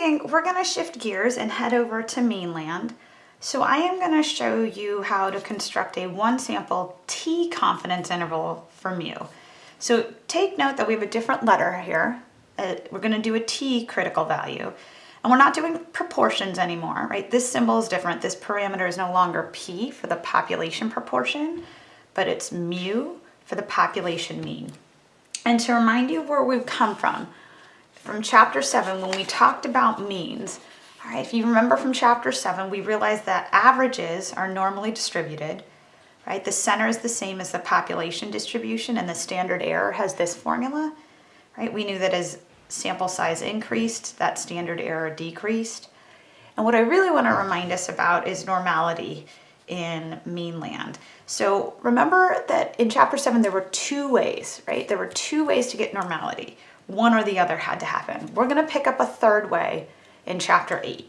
we're gonna shift gears and head over to meanland. So I am gonna show you how to construct a one sample T confidence interval for mu. So take note that we have a different letter here. Uh, we're gonna do a T critical value. And we're not doing proportions anymore, right? This symbol is different. This parameter is no longer P for the population proportion, but it's mu for the population mean. And to remind you of where we've come from, from chapter seven, when we talked about means, all right, if you remember from chapter seven, we realized that averages are normally distributed, right? The center is the same as the population distribution and the standard error has this formula, right? We knew that as sample size increased, that standard error decreased. And what I really want to remind us about is normality in meanland. So remember that in chapter seven, there were two ways, right? There were two ways to get normality. One or the other had to happen. We're gonna pick up a third way in chapter eight.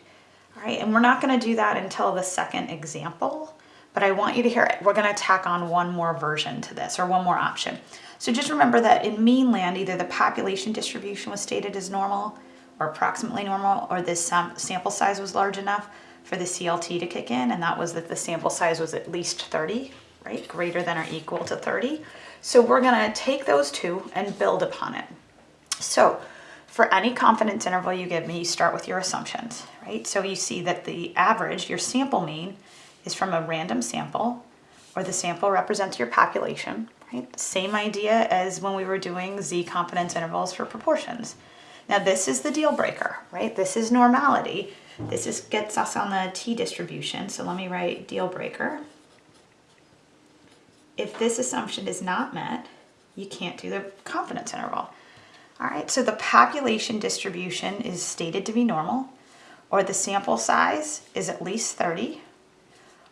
All right, and we're not gonna do that until the second example, but I want you to hear it. We're gonna tack on one more version to this or one more option. So just remember that in meanland, either the population distribution was stated as normal or approximately normal, or this sam sample size was large enough for the CLT to kick in, and that was that the sample size was at least 30, right? Greater than or equal to 30. So we're gonna take those two and build upon it. So for any confidence interval you give me, you start with your assumptions, right? So you see that the average, your sample mean, is from a random sample, or the sample represents your population, right? Same idea as when we were doing z confidence intervals for proportions. Now this is the deal breaker, right? This is normality. This is gets us on the t distribution. So let me write deal breaker. If this assumption is not met, you can't do the confidence interval. All right, so the population distribution is stated to be normal, or the sample size is at least 30,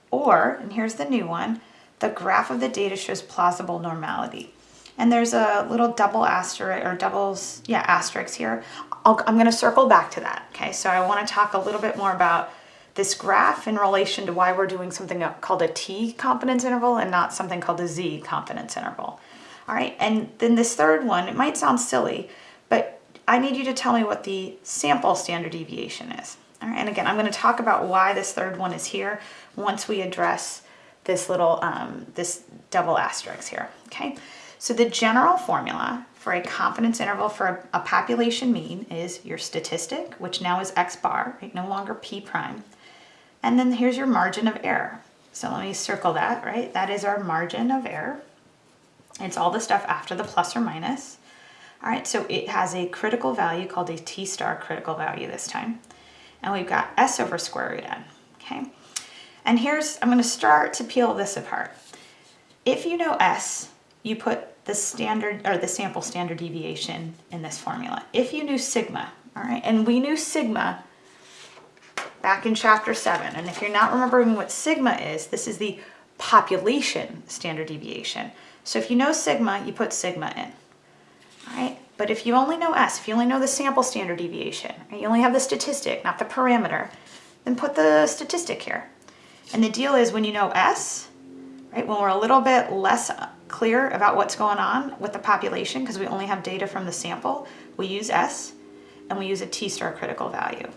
or, and here's the new one, the graph of the data shows plausible normality. And there's a little double asterisk, or doubles, yeah, asterisks here. i am gonna circle back to that, okay? So I wanna talk a little bit more about this graph in relation to why we're doing something called a T confidence interval and not something called a Z confidence interval. All right, and then this third one, it might sound silly, but I need you to tell me what the sample standard deviation is. All right, and again, I'm gonna talk about why this third one is here once we address this little, um, this double asterisk here, okay? So the general formula for a confidence interval for a, a population mean is your statistic, which now is x bar, right? no longer p prime. And then here's your margin of error. So let me circle that, right? That is our margin of error. It's all the stuff after the plus or minus. All right, so it has a critical value called a T star critical value this time. And we've got S over square root N, okay? And here's, I'm gonna start to peel this apart. If you know S, you put the standard, or the sample standard deviation in this formula. If you knew sigma, all right, and we knew sigma back in chapter seven, and if you're not remembering what sigma is, this is the population standard deviation. So if you know sigma, you put sigma in, right? But if you only know S, if you only know the sample standard deviation, you only have the statistic, not the parameter, then put the statistic here. And the deal is when you know S, right, when we're a little bit less clear about what's going on with the population, because we only have data from the sample, we use S, and we use a T-star critical value.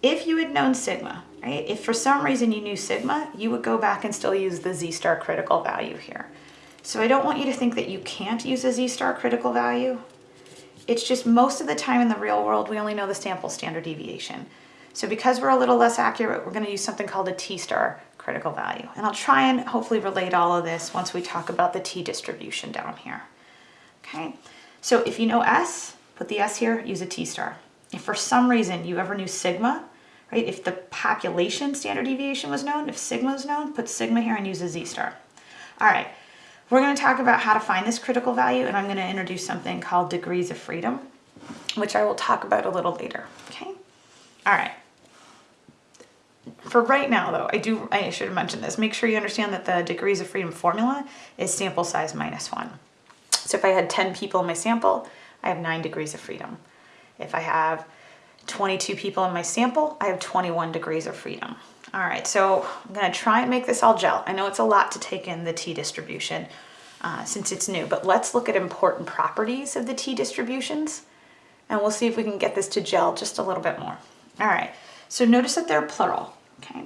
If you had known sigma, right, if for some reason you knew sigma, you would go back and still use the Z-star critical value here. So I don't want you to think that you can't use a z-star critical value. It's just most of the time in the real world, we only know the sample standard deviation. So because we're a little less accurate, we're gonna use something called a t-star critical value. And I'll try and hopefully relate all of this once we talk about the t distribution down here. Okay, so if you know S, put the S here, use a t-star. If for some reason you ever knew sigma, right, if the population standard deviation was known, if sigma was known, put sigma here and use a z-star. All right, we're going to talk about how to find this critical value and I'm going to introduce something called degrees of freedom, which I will talk about a little later, okay? All right. For right now though, I do, I should have mentioned this, make sure you understand that the degrees of freedom formula is sample size minus one. So if I had 10 people in my sample, I have nine degrees of freedom. If I have 22 people in my sample, I have 21 degrees of freedom. All right, so I'm gonna try and make this all gel. I know it's a lot to take in the t distribution uh, since it's new, but let's look at important properties of the t distributions and we'll see if we can get this to gel just a little bit more. All right, so notice that they're plural, okay?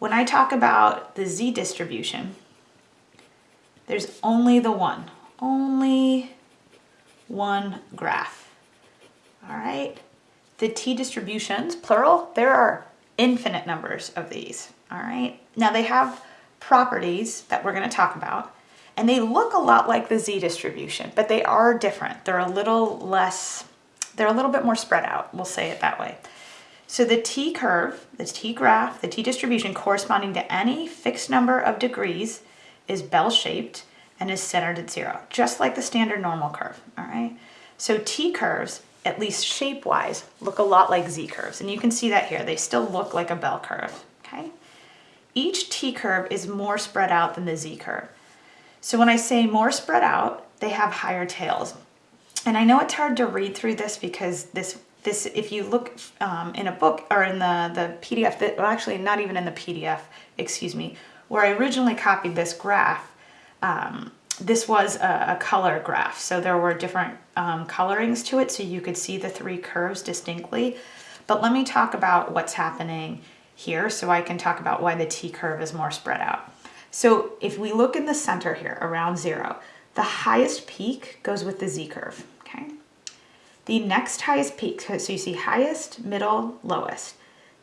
When I talk about the z distribution, there's only the one, only one graph, all right? The t distributions, plural, there are infinite numbers of these, all right? Now they have properties that we're gonna talk about, and they look a lot like the z distribution, but they are different. They're a little less, they're a little bit more spread out, we'll say it that way. So the t curve, the t graph, the t distribution corresponding to any fixed number of degrees is bell-shaped and is centered at zero, just like the standard normal curve, all right? So t curves, at least shape-wise, look a lot like z curves, and you can see that here. They still look like a bell curve, okay? Each t curve is more spread out than the z curve. So when I say more spread out, they have higher tails. And I know it's hard to read through this because this this, if you look um, in a book or in the, the PDF, that, well actually not even in the PDF, excuse me, where I originally copied this graph, um, this was a, a, color graph. So there were different um, colorings to it so you could see the three curves distinctly. But let me talk about what's happening here so I can talk about why the T curve is more spread out. So if we look in the center here around zero, the highest peak goes with the Z curve, okay? The next highest peak, so you see highest, middle, lowest.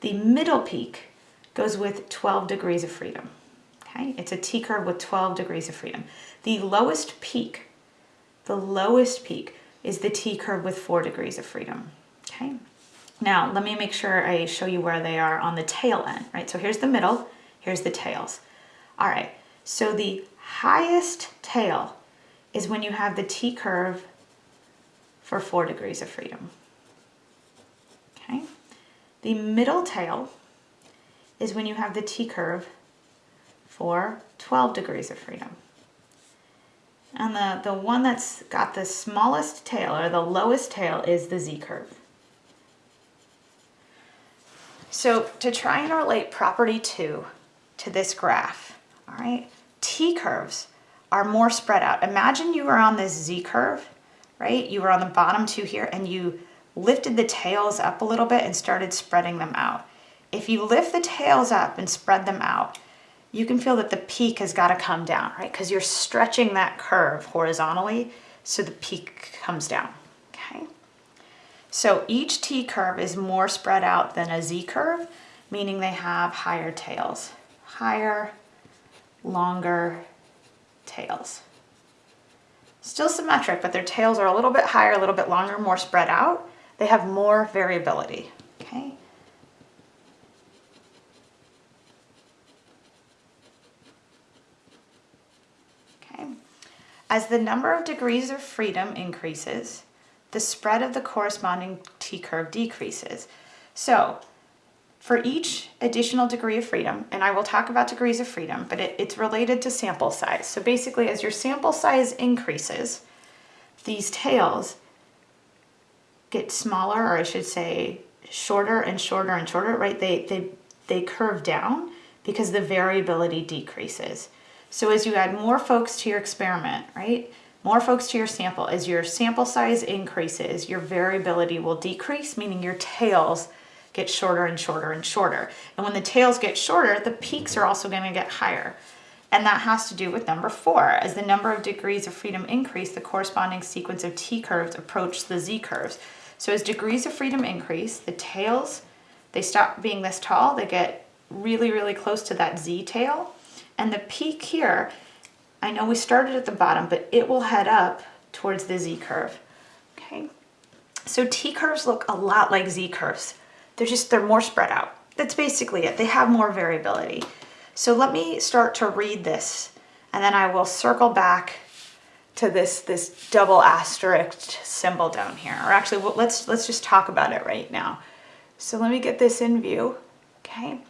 The middle peak goes with 12 degrees of freedom. Okay, it's a T curve with 12 degrees of freedom. The lowest peak, the lowest peak is the T curve with four degrees of freedom. Okay, now let me make sure I show you where they are on the tail end, right? So here's the middle, here's the tails. All right, so the highest tail is when you have the T curve for four degrees of freedom. Okay, the middle tail is when you have the T-curve for 12 degrees of freedom. And the, the one that's got the smallest tail or the lowest tail is the Z-curve. So to try and relate property two to this graph, all right, T-curves are more spread out. Imagine you were on this Z-curve right? You were on the bottom two here and you lifted the tails up a little bit and started spreading them out. If you lift the tails up and spread them out, you can feel that the peak has got to come down, right? Because you're stretching that curve horizontally so the peak comes down, okay? So each T curve is more spread out than a Z curve, meaning they have higher tails. Higher, longer tails. Still symmetric, but their tails are a little bit higher, a little bit longer, more spread out. They have more variability, okay? As the number of degrees of freedom increases, the spread of the corresponding T-curve decreases. So for each additional degree of freedom, and I will talk about degrees of freedom, but it, it's related to sample size. So basically, as your sample size increases, these tails get smaller, or I should say shorter and shorter and shorter, right? They, they, they curve down because the variability decreases. So as you add more folks to your experiment, right? More folks to your sample, as your sample size increases, your variability will decrease, meaning your tails get shorter and shorter and shorter. And when the tails get shorter, the peaks are also going to get higher. And that has to do with number four. As the number of degrees of freedom increase, the corresponding sequence of T-curves approach the Z-curves. So as degrees of freedom increase, the tails, they stop being this tall, they get really, really close to that Z tail. And the peak here, I know we started at the bottom, but it will head up towards the Z curve, okay? So T curves look a lot like Z curves. They're just, they're more spread out. That's basically it. They have more variability. So let me start to read this and then I will circle back to this, this double asterisk symbol down here. Or actually, well, let's, let's just talk about it right now. So let me get this in view, okay?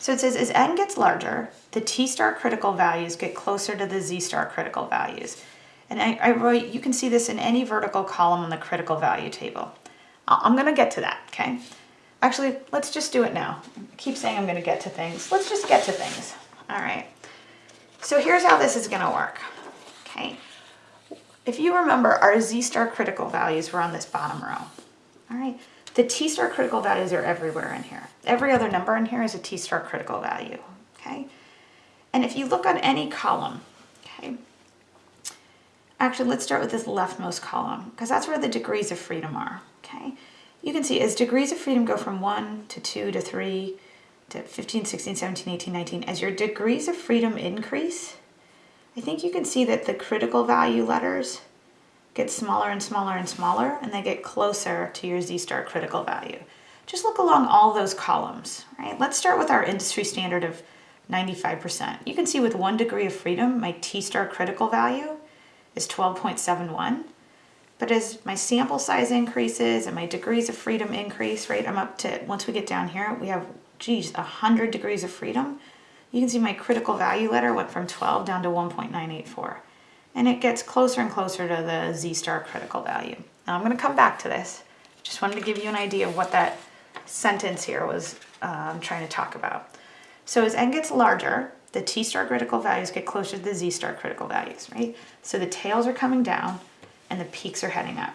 So it says, as n gets larger, the t star critical values get closer to the z star critical values. And I, I write, you can see this in any vertical column on the critical value table. I'm gonna get to that, okay? Actually, let's just do it now. I keep saying I'm going to get to things. Let's just get to things. All right. So here's how this is going to work. Okay. If you remember, our Z-star critical values were on this bottom row. all right? The T-star critical values are everywhere in here. Every other number in here is a T-star critical value, okay? And if you look on any column, okay, actually let's start with this leftmost column because that's where the degrees of freedom are, okay? You can see as degrees of freedom go from 1 to 2 to 3 to 15, 16, 17, 18, 19, as your degrees of freedom increase, I think you can see that the critical value letters get smaller and smaller and smaller, and they get closer to your Z-star critical value. Just look along all those columns, right? Let's start with our industry standard of 95%. You can see with one degree of freedom, my T-star critical value is 12.71. But as my sample size increases and my degrees of freedom increase, right, I'm up to, once we get down here, we have, geez, 100 degrees of freedom. You can see my critical value letter went from 12 down to 1.984 and it gets closer and closer to the Z-star critical value. Now I'm going to come back to this. Just wanted to give you an idea of what that sentence here was um, trying to talk about. So as n gets larger, the T-star critical values get closer to the Z-star critical values, right? So the tails are coming down and the peaks are heading up.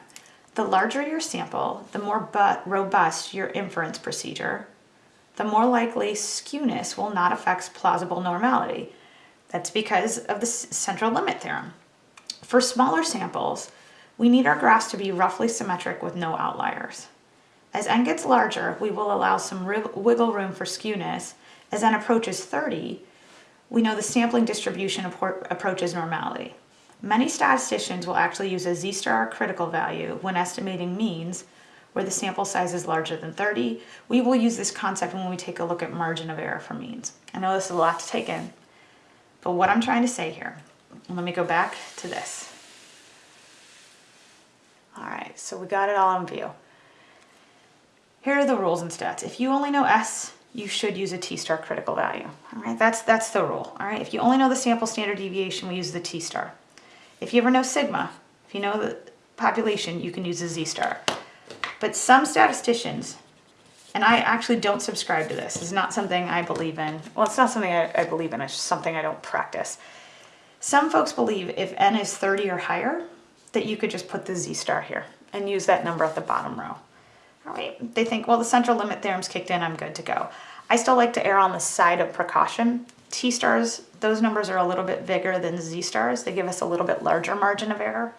The larger your sample, the more robust your inference procedure, the more likely skewness will not affect plausible normality. That's because of the central limit theorem. For smaller samples, we need our graphs to be roughly symmetric with no outliers. As n gets larger, we will allow some wiggle room for skewness. As n approaches 30, we know the sampling distribution approaches normality. Many statisticians will actually use a z-star critical value when estimating means where the sample size is larger than 30. We will use this concept when we take a look at margin of error for means. I know this is a lot to take in, but what I'm trying to say here let me go back to this. All right, so we got it all in view. Here are the rules and stats. If you only know S, you should use a T-star critical value. All right, that's, that's the rule. All right, if you only know the sample standard deviation, we use the T-star. If you ever know sigma, if you know the population, you can use a Z-star. But some statisticians, and I actually don't subscribe to this. It's not something I believe in. Well, it's not something I, I believe in. It's something I don't practice. Some folks believe if n is 30 or higher, that you could just put the z-star here and use that number at the bottom row. Right, they think, well, the central limit theorem's kicked in, I'm good to go. I still like to err on the side of precaution. T-stars, those numbers are a little bit bigger than z-stars. They give us a little bit larger margin of error.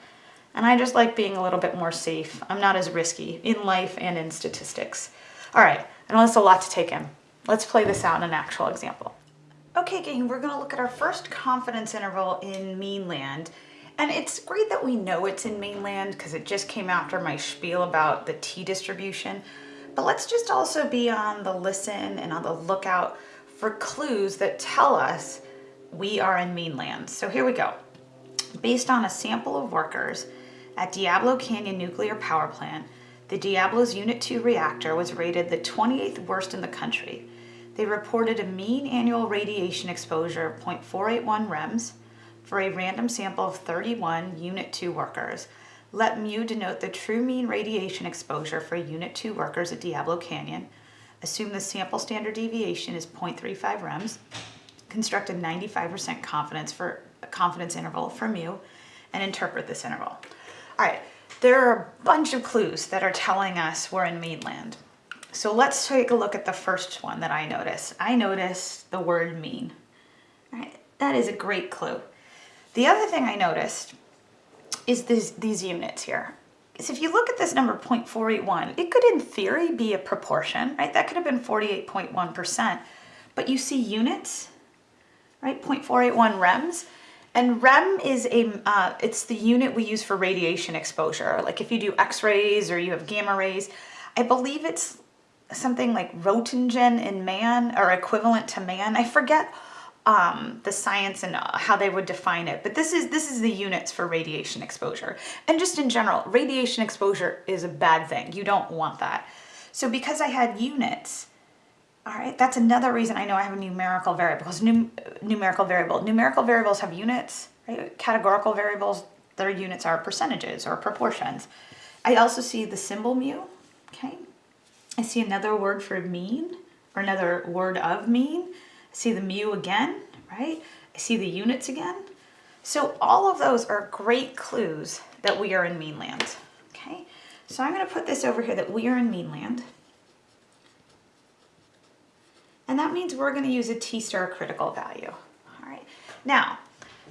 And I just like being a little bit more safe. I'm not as risky in life and in statistics. All right, I know that's a lot to take in. Let's play this out in an actual example. Okay, gang, we're gonna look at our first confidence interval in mean-land. And it's great that we know it's in mean-land because it just came after my spiel about the t-distribution. But let's just also be on the listen and on the lookout for clues that tell us we are in mean-land. So here we go. Based on a sample of workers at Diablo Canyon Nuclear Power Plant, the Diablo's Unit 2 reactor was rated the 28th worst in the country they reported a mean annual radiation exposure of 0.481 rems for a random sample of 31 Unit 2 workers. Let mu denote the true mean radiation exposure for Unit 2 workers at Diablo Canyon. Assume the sample standard deviation is 0.35 rems. Construct a 95% confidence for confidence interval for mu and interpret this interval. All right, there are a bunch of clues that are telling us we're in mean-land. So let's take a look at the first one that I noticed. I noticed the word mean. Right, that is a great clue. The other thing I noticed is this, these units here. So if you look at this number 0.481, it could in theory be a proportion, right? That could have been 48.1%, but you see units, right? 0.481 rems. And REM is a, uh, it's the unit we use for radiation exposure. Like if you do x-rays or you have gamma rays, I believe it's something like Roentgen in man or equivalent to man. I forget um, the science and uh, how they would define it, but this is this is the units for radiation exposure. And just in general, radiation exposure is a bad thing. You don't want that. So because I had units, all right, that's another reason I know I have a numerical variable because num numerical variable. Numerical variables have units, right? Categorical variables, their units are percentages or proportions. I also see the symbol mu, okay? I see another word for mean or another word of mean. I see the mu again, right? I see the units again. So all of those are great clues that we are in mean land, okay? So I'm going to put this over here that we are in meanland. And that means we're going to use a T-star critical value. All right. Now,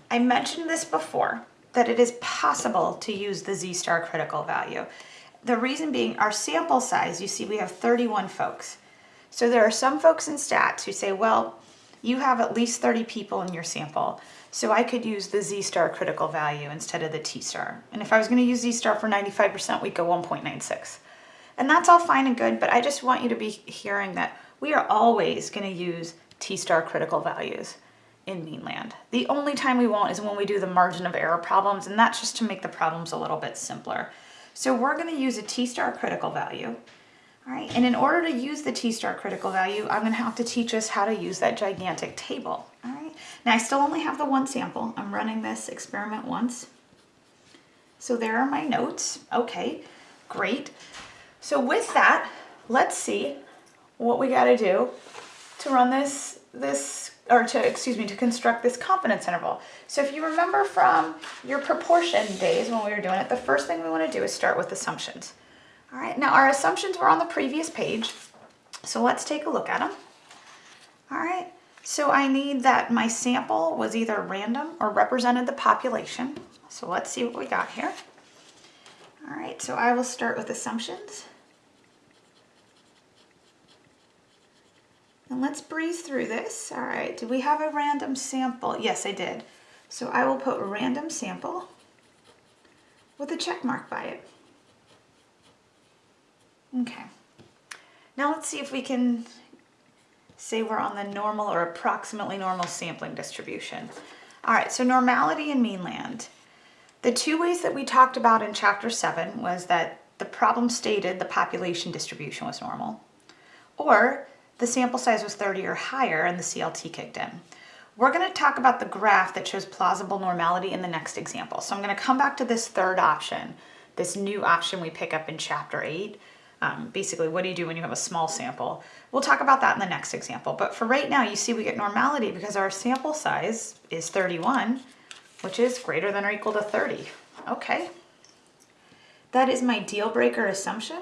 I mentioned this before, that it is possible to use the Z-star critical value. The reason being our sample size, you see we have 31 folks. So there are some folks in stats who say, well, you have at least 30 people in your sample. So I could use the Z-star critical value instead of the T-star. And if I was gonna use Z-star for 95%, we'd go 1.96. And that's all fine and good, but I just want you to be hearing that we are always gonna use T-star critical values in meanland. The only time we won't is when we do the margin of error problems, and that's just to make the problems a little bit simpler. So we're gonna use a T-star critical value, right? And in order to use the T-star critical value, I'm gonna have to teach us how to use that gigantic table, all right? Now I still only have the one sample. I'm running this experiment once. So there are my notes. Okay, great. So with that, let's see what we gotta do to run this, this or to, excuse me, to construct this confidence interval. So if you remember from your proportion days when we were doing it, the first thing we want to do is start with assumptions. All right, now our assumptions were on the previous page, so let's take a look at them. All right, so I need that my sample was either random or represented the population. So let's see what we got here. All right, so I will start with assumptions. And let's breeze through this. All right, do we have a random sample? Yes, I did. So I will put random sample with a check mark by it. Okay. Now let's see if we can say we're on the normal or approximately normal sampling distribution. All right, so normality and meanland. The two ways that we talked about in chapter seven was that the problem stated the population distribution was normal, or the sample size was 30 or higher and the CLT kicked in. We're going to talk about the graph that shows plausible normality in the next example. So I'm going to come back to this third option, this new option we pick up in chapter 8. Um, basically, what do you do when you have a small sample? We'll talk about that in the next example. But for right now, you see we get normality because our sample size is 31, which is greater than or equal to 30. Okay. That is my deal breaker assumption.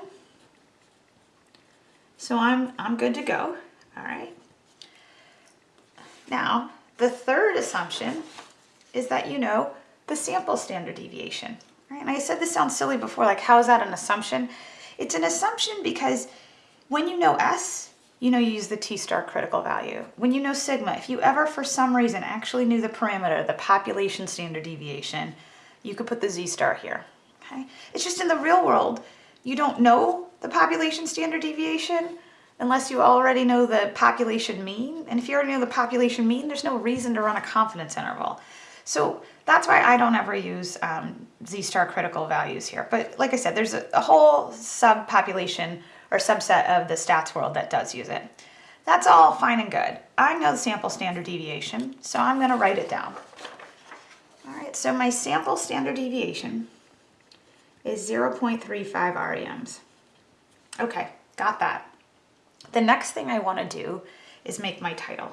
So I'm, I'm good to go, all right? Now, the third assumption is that you know the sample standard deviation, right? And I said this sounds silly before, like how is that an assumption? It's an assumption because when you know S, you know you use the T-star critical value. When you know sigma, if you ever for some reason actually knew the parameter, the population standard deviation, you could put the Z-star here, okay? It's just in the real world, you don't know the population standard deviation unless you already know the population mean. And if you already know the population mean, there's no reason to run a confidence interval. So that's why I don't ever use um, Z-star critical values here. But like I said, there's a, a whole subpopulation or subset of the stats world that does use it. That's all fine and good. I know the sample standard deviation, so I'm gonna write it down. All right, so my sample standard deviation is 0.35 REMs. Okay, got that. The next thing I want to do is make my title.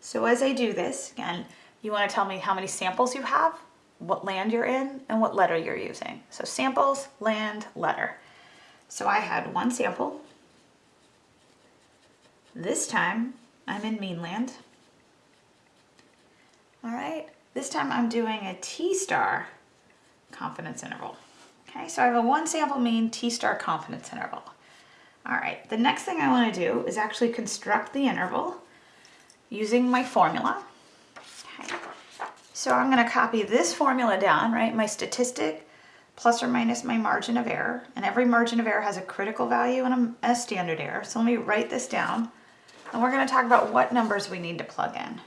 So as I do this, again, you want to tell me how many samples you have, what land you're in, and what letter you're using. So samples, land, letter. So I had one sample. This time I'm in meanland. All right, this time I'm doing a T-star confidence interval. Okay, so I have a one sample mean T-star confidence interval. All right, the next thing I wanna do is actually construct the interval using my formula. Okay. So I'm gonna copy this formula down, right? My statistic plus or minus my margin of error. And every margin of error has a critical value and a, standard error. So let me write this down. And we're gonna talk about what numbers we need to plug in.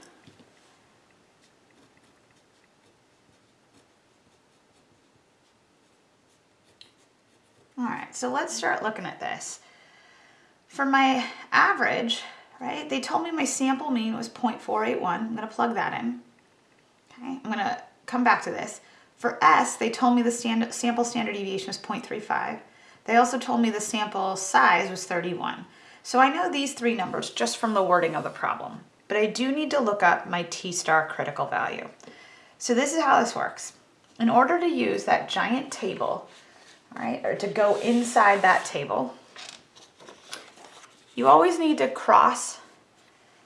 All right, so let's start looking at this. For my average, right, they told me my sample mean was 0.481. I'm gonna plug that in. Okay, I'm gonna come back to this. For S, they told me the stand sample standard deviation was 0.35. They also told me the sample size was 31. So I know these three numbers just from the wording of the problem, but I do need to look up my T-star critical value. So this is how this works. in order to use that giant table, all right, or to go inside that table, you always need to cross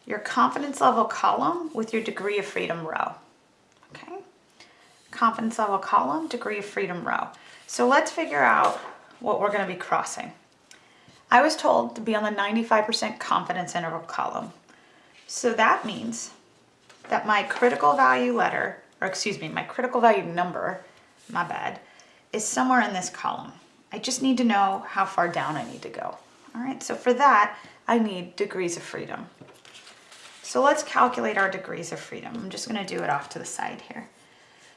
your confidence level column with your degree of freedom row. Okay? Confidence level column, degree of freedom row. So let's figure out what we're going to be crossing. I was told to be on the 95% confidence interval column. So that means that my critical value letter, or excuse me, my critical value number, my bad, is somewhere in this column. I just need to know how far down I need to go. All right, so for that, I need degrees of freedom. So let's calculate our degrees of freedom. I'm just gonna do it off to the side here.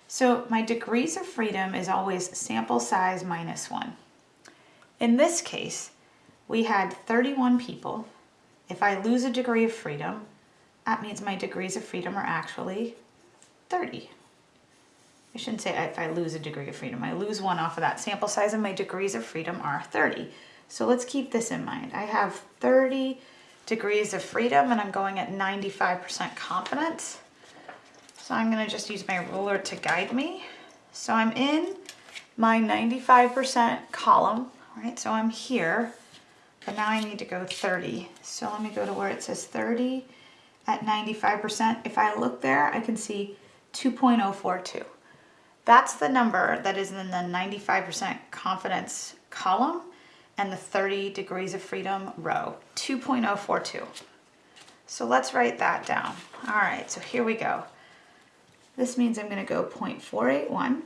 So my degrees of freedom is always sample size minus one. In this case, we had 31 people. If I lose a degree of freedom, that means my degrees of freedom are actually 30. I shouldn't say if I lose a degree of freedom. I lose one off of that sample size and my degrees of freedom are 30. So let's keep this in mind. I have 30 degrees of freedom and I'm going at 95% confidence. So I'm gonna just use my ruler to guide me. So I'm in my 95% column, right? So I'm here, but now I need to go 30. So let me go to where it says 30 at 95%. If I look there, I can see 2.042. That's the number that is in the 95% confidence column and the 30 degrees of freedom row, 2.042. So let's write that down. All right, so here we go. This means I'm gonna go 0.481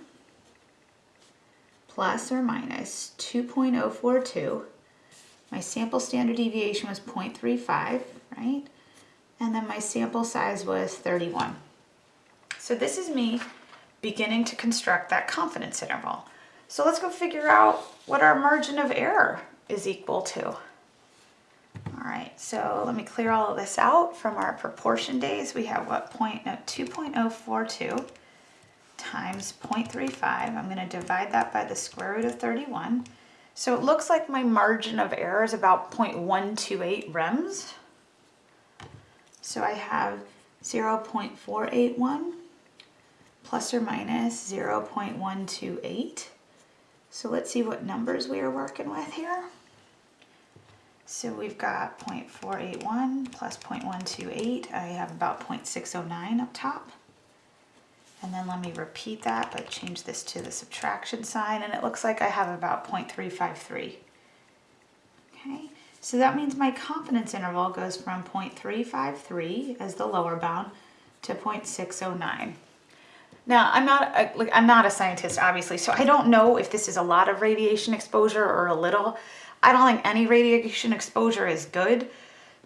plus or minus 2.042. My sample standard deviation was 0.35, right? And then my sample size was 31. So this is me beginning to construct that confidence interval. So let's go figure out what our margin of error is equal to. All right, so let me clear all of this out from our proportion days. We have what point, no, 2.042 times 0.35. I'm gonna divide that by the square root of 31. So it looks like my margin of error is about 0.128 rems. So I have 0.481 plus or minus 0.128. So let's see what numbers we are working with here. So we've got 0.481 plus 0.128. I have about 0.609 up top. And then let me repeat that, but change this to the subtraction sign, and it looks like I have about 0.353. Okay, so that means my confidence interval goes from 0.353 as the lower bound to 0.609. Now, I'm not a, like I'm not a scientist, obviously, so I don't know if this is a lot of radiation exposure or a little. I don't think any radiation exposure is good,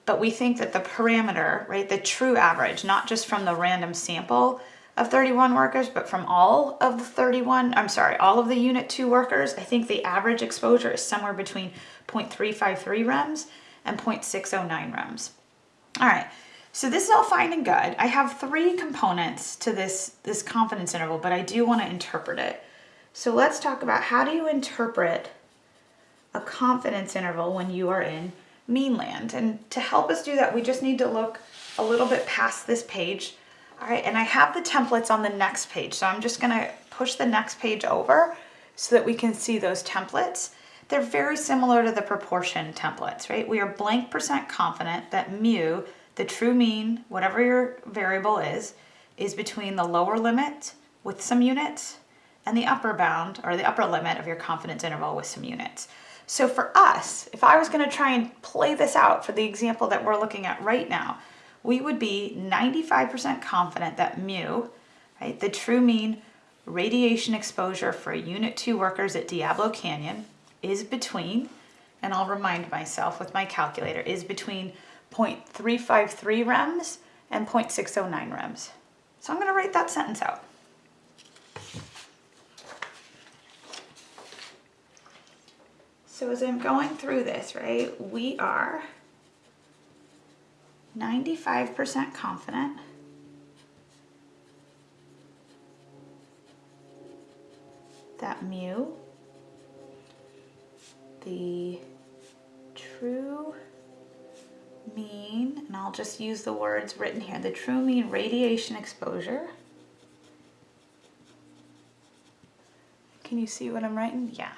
but we think that the parameter, right, the true average, not just from the random sample of 31 workers, but from all of the 31, I'm sorry, all of the unit 2 workers, I think the average exposure is somewhere between 0.353 rems and 0.609 rems. All right, so this is all fine and good. I have three components to this, this confidence interval, but I do want to interpret it. So let's talk about how do you interpret a confidence interval when you are in meanland. And to help us do that, we just need to look a little bit past this page. All right, and I have the templates on the next page. So I'm just gonna push the next page over so that we can see those templates. They're very similar to the proportion templates, right? We are blank percent confident that mu the true mean, whatever your variable is, is between the lower limit with some units and the upper bound or the upper limit of your confidence interval with some units. So for us, if I was gonna try and play this out for the example that we're looking at right now, we would be 95% confident that mu, right, the true mean radiation exposure for unit two workers at Diablo Canyon is between, and I'll remind myself with my calculator, is between 0.353 rems and 0.609 rems. So I'm going to write that sentence out. So as I'm going through this, right, we are 95% confident that mu, the true mean, and I'll just use the words written here, the true mean radiation exposure Can you see what I'm writing? Yeah.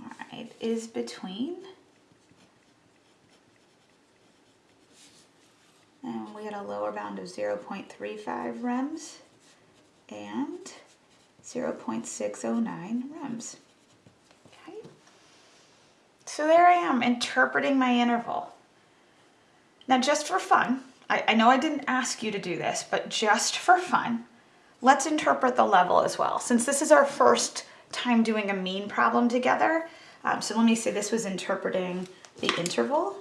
All right, is between had a lower bound of 0.35 rems and 0.609 rems. Okay. So there I am interpreting my interval. Now just for fun, I, I know I didn't ask you to do this, but just for fun, let's interpret the level as well. Since this is our first time doing a mean problem together, um, so let me say this was interpreting the interval.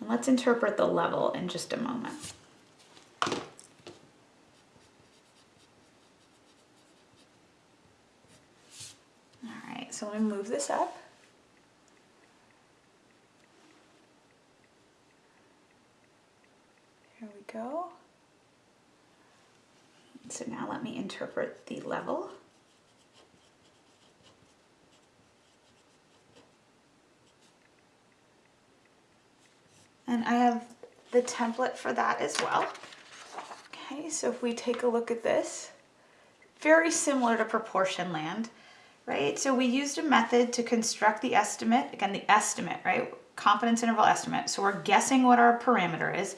And let's interpret the level in just a moment. All right, so let me move this up. Here we go. So now let me interpret the level. And I have the template for that as well. Okay, so if we take a look at this, very similar to proportion land, right? So we used a method to construct the estimate, again, the estimate, right? Confidence interval estimate. So we're guessing what our parameter is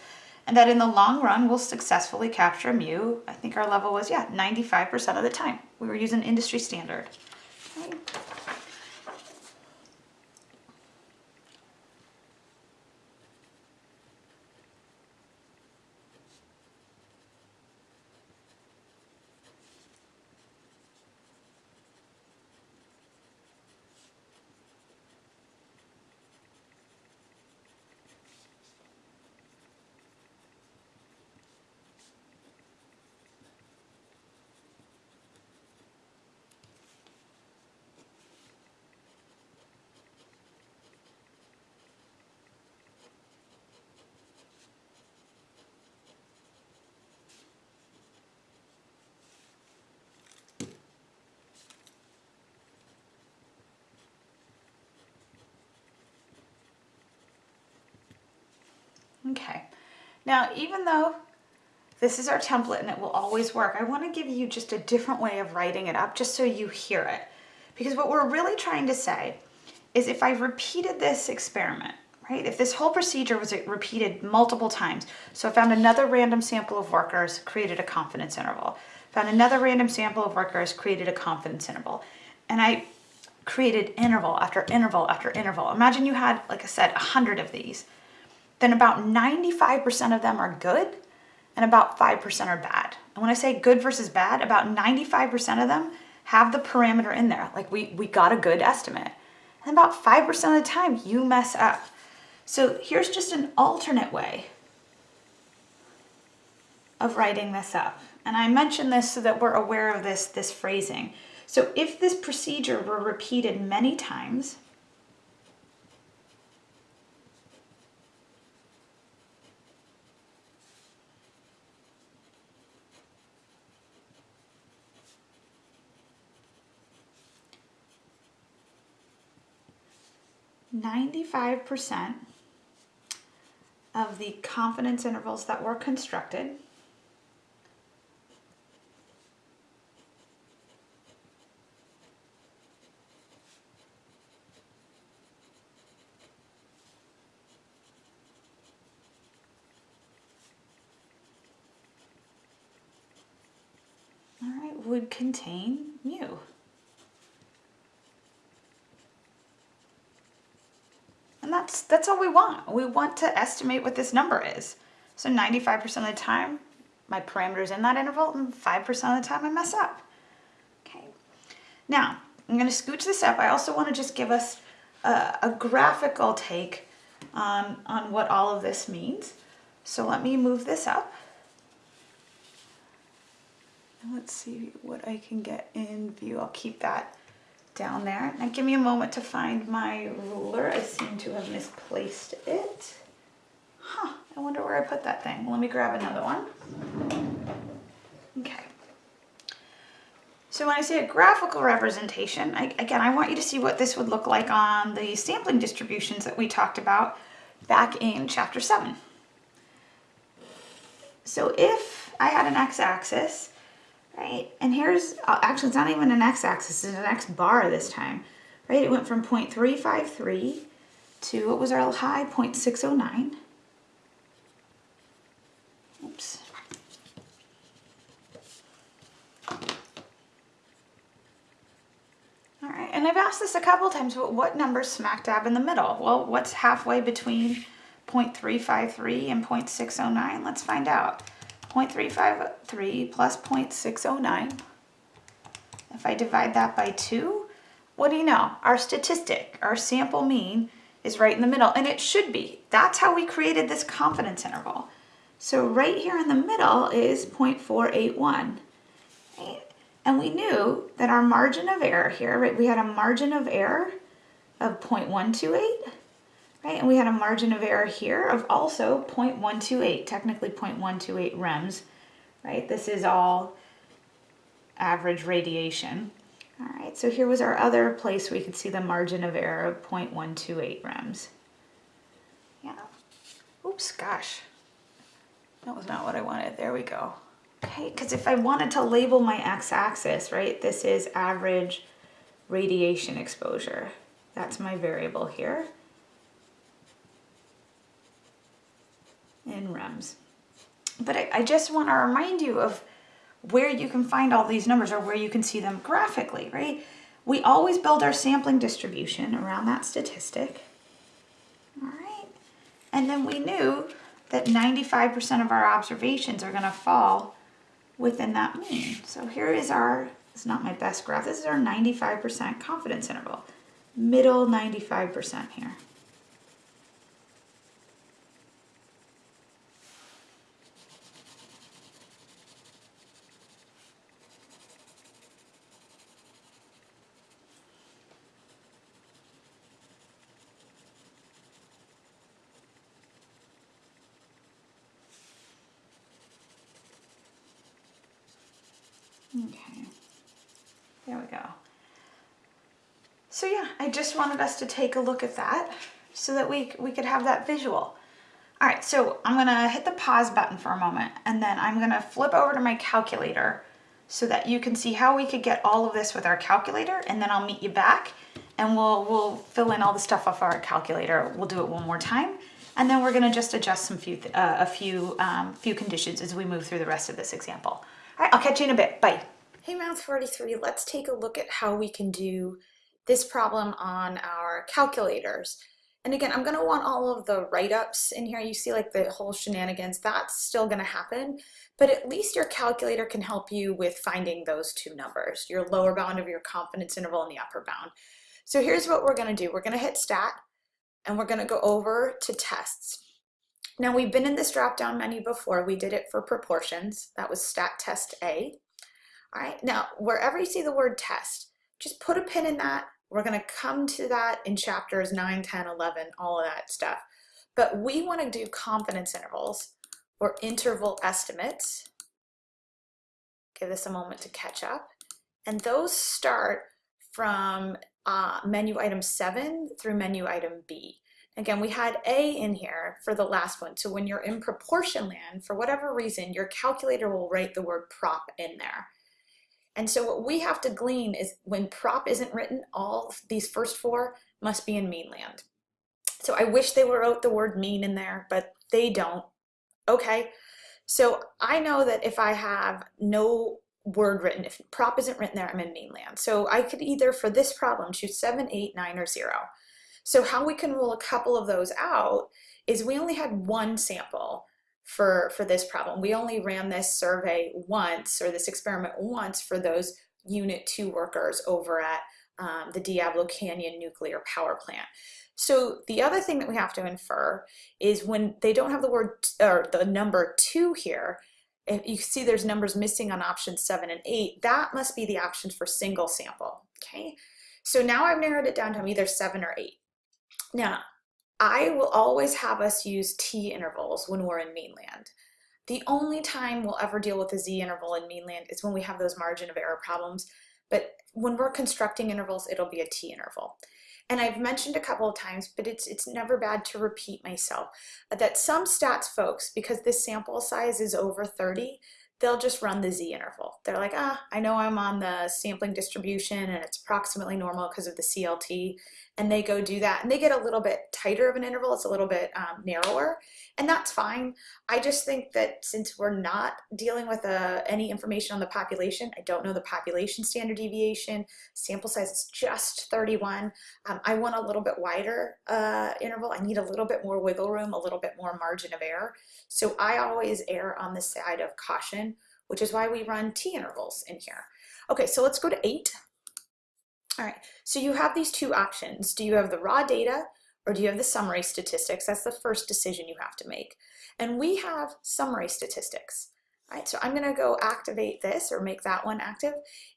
and that in the long run we'll successfully capture mu. I think our level was, yeah, 95% of the time. We were using industry standard. Okay. Okay, now even though this is our template and it will always work, I wanna give you just a different way of writing it up just so you hear it. Because what we're really trying to say is if I repeated this experiment, right? If this whole procedure was uh, repeated multiple times, so I found another random sample of workers, created a confidence interval, found another random sample of workers, created a confidence interval, and I created interval after interval after interval. Imagine you had, like I said, a hundred of these then about 95% of them are good and about 5% are bad. And when I say good versus bad, about 95% of them have the parameter in there. Like we, we got a good estimate. And about 5% of the time you mess up. So here's just an alternate way of writing this up. And I mention this so that we're aware of this, this phrasing. So if this procedure were repeated many times, 95% of the confidence intervals that were constructed would contain mu. And that's, all we want. We want to estimate what this number is. So 95% of the time, my parameter's in that interval, and 5% of the time I mess up. Okay. Now, I'm gonna scooch this up. I also wanna just give us a, a graphical take on, on what all of this means. So let me move this up. And let's see what I can get in view. I'll keep that down there. Now give me a moment to find my ruler. I seem to have misplaced it. Huh, I wonder where I put that thing. Let me grab another one. Okay. So when I say a graphical representation, I, again, I want you to see what this would look like on the sampling distributions that we talked about back in chapter seven. So if I had an x-axis, right, and here's, uh, actually it's not even an x-axis, it's an x bar this time, right? It went from 0.353 to, what was our high, 0.609. Oops. All right, and I've asked this a couple times, what number's smack dab in the middle? Well, what's halfway between 0.353 and 0.609? Let's find out. 0.353 plus 0.609. If I divide that by 2, what do you know? Our statistic, our sample mean, is right in the middle, and it should be. That's how we created this confidence interval. So right here in the middle is 0.481. And we knew that our margin of error here, right, we had a margin of error of 0.128, right? And we had a margin of error here of also 0.128, technically 0.128 rems, right? This is all average radiation. All right, so here was our other place we could see the margin of error of 0.128 rems. Yeah. Oops, gosh. That was not what I wanted. There we go. Okay, because if I wanted to label my x-axis, right, this is average radiation exposure. That's my variable here. In REMS. But I, I just want to remind you of where you can find all these numbers or where you can see them graphically, right? We always build our sampling distribution around that statistic. All right. And then we knew that 95% of our observations are going to fall within that mean. So here is our, it's not my best graph, this is our 95% confidence interval. Middle 95% here. Okay, there we go. So yeah, I just wanted us to take a look at that so that we, we could have that visual. All right, so I'm gonna hit the pause button for a moment and then I'm gonna flip over to my calculator so that you can see how we could get all of this with our calculator and then I'll meet you back and we'll, we'll fill in all the stuff off our calculator. We'll do it one more time and then we're gonna just adjust some few, uh, a few, um, few conditions as we move through the rest of this example. All right, I'll catch you in a bit. Bye. Hey Math 43, let's take a look at how we can do this problem on our calculators. And again, I'm gonna want all of the write-ups in here. You see like the whole shenanigans, that's still gonna happen, but at least your calculator can help you with finding those two numbers, your lower bound of your confidence interval and the upper bound. So here's what we're gonna do. We're gonna hit stat and we're gonna go over to tests. Now we've been in this drop-down menu before. We did it for proportions. That was stat test A. All right, now wherever you see the word test, just put a pin in that. We're gonna come to that in chapters 9, 10, 11, all of that stuff. But we wanna do confidence intervals or interval estimates. Give this a moment to catch up. And those start from uh, menu item 7 through menu item B. Again, we had A in here for the last one. So when you're in proportion land, for whatever reason, your calculator will write the word prop in there. And so what we have to glean is when prop isn't written, all these first four must be in mean land. So I wish they wrote the word mean in there, but they don't. Okay, so I know that if I have no word written, if prop isn't written there, I'm in mean land. So I could either, for this problem, choose 7, 8, 9, or 0. So how we can rule a couple of those out is we only had one sample for, for this problem. We only ran this survey once or this experiment once for those unit two workers over at um, the Diablo Canyon nuclear power plant. So the other thing that we have to infer is when they don't have the word or the number two here, if you see there's numbers missing on options seven and eight, that must be the options for single sample, okay? So now I've narrowed it down to either seven or eight. Now, I will always have us use t intervals when we're in mean land. The only time we'll ever deal with a z interval in mean land is when we have those margin of error problems. but when we're constructing intervals, it'll be a t-interval. And I've mentioned a couple of times, but it's, it's never bad to repeat myself, that some stats folks, because this sample size is over 30, they'll just run the z-interval. They're like, ah, I know I'm on the sampling distribution and it's approximately normal because of the CLT, and they go do that and they get a little bit tighter of an interval. It's a little bit um, narrower and that's fine. I just think that since we're not dealing with uh, any information on the population i don't know the population standard deviation. Sample size is just 31 um, i want a little bit wider uh, interval. I need a little bit more wiggle room a little bit more margin of error. So i always err on the side of caution which is why we run t intervals in here. Okay so let's go to 8 all right, so you have these two options. Do you have the raw data or do you have the summary statistics? That's the first decision you have to make. And we have summary statistics. All right, so I'm gonna go activate this or make that one active.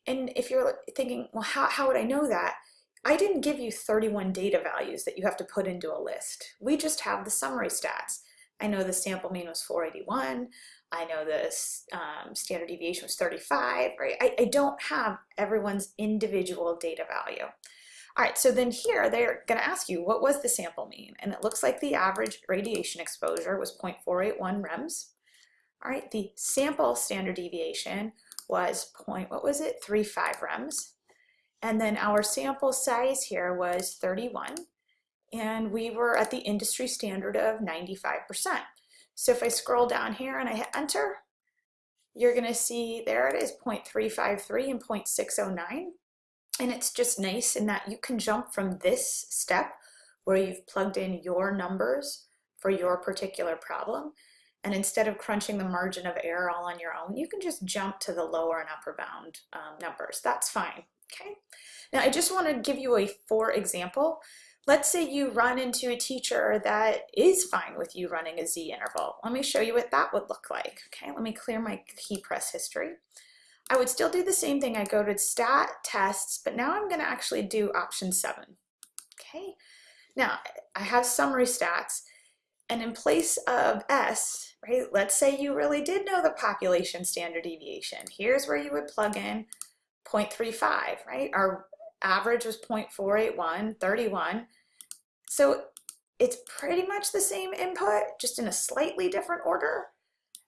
And if you're thinking, well, how, how would I know that? I didn't give you 31 data values that you have to put into a list. We just have the summary stats. I know the sample mean was 481. I know this um, standard deviation was 35, right? I, I don't have everyone's individual data value. All right, so then here they're gonna ask you, what was the sample mean? And it looks like the average radiation exposure was 0.481 rems. All right, the sample standard deviation was point, what was it, 35 rems. And then our sample size here was 31. And we were at the industry standard of 95%. So if I scroll down here and I hit enter, you're gonna see there it is 0.353 and 0.609. And it's just nice in that you can jump from this step where you've plugged in your numbers for your particular problem. And instead of crunching the margin of error all on your own, you can just jump to the lower and upper bound um, numbers. That's fine, okay? Now I just wanna give you a for example Let's say you run into a teacher that is fine with you running a Z interval. Let me show you what that would look like. Okay, let me clear my key press history. I would still do the same thing. I go to stat tests, but now I'm gonna actually do option seven. Okay, now I have summary stats and in place of S, right, let's say you really did know the population standard deviation. Here's where you would plug in 0.35, right? Our average was 0.481, 31. So it's pretty much the same input, just in a slightly different order.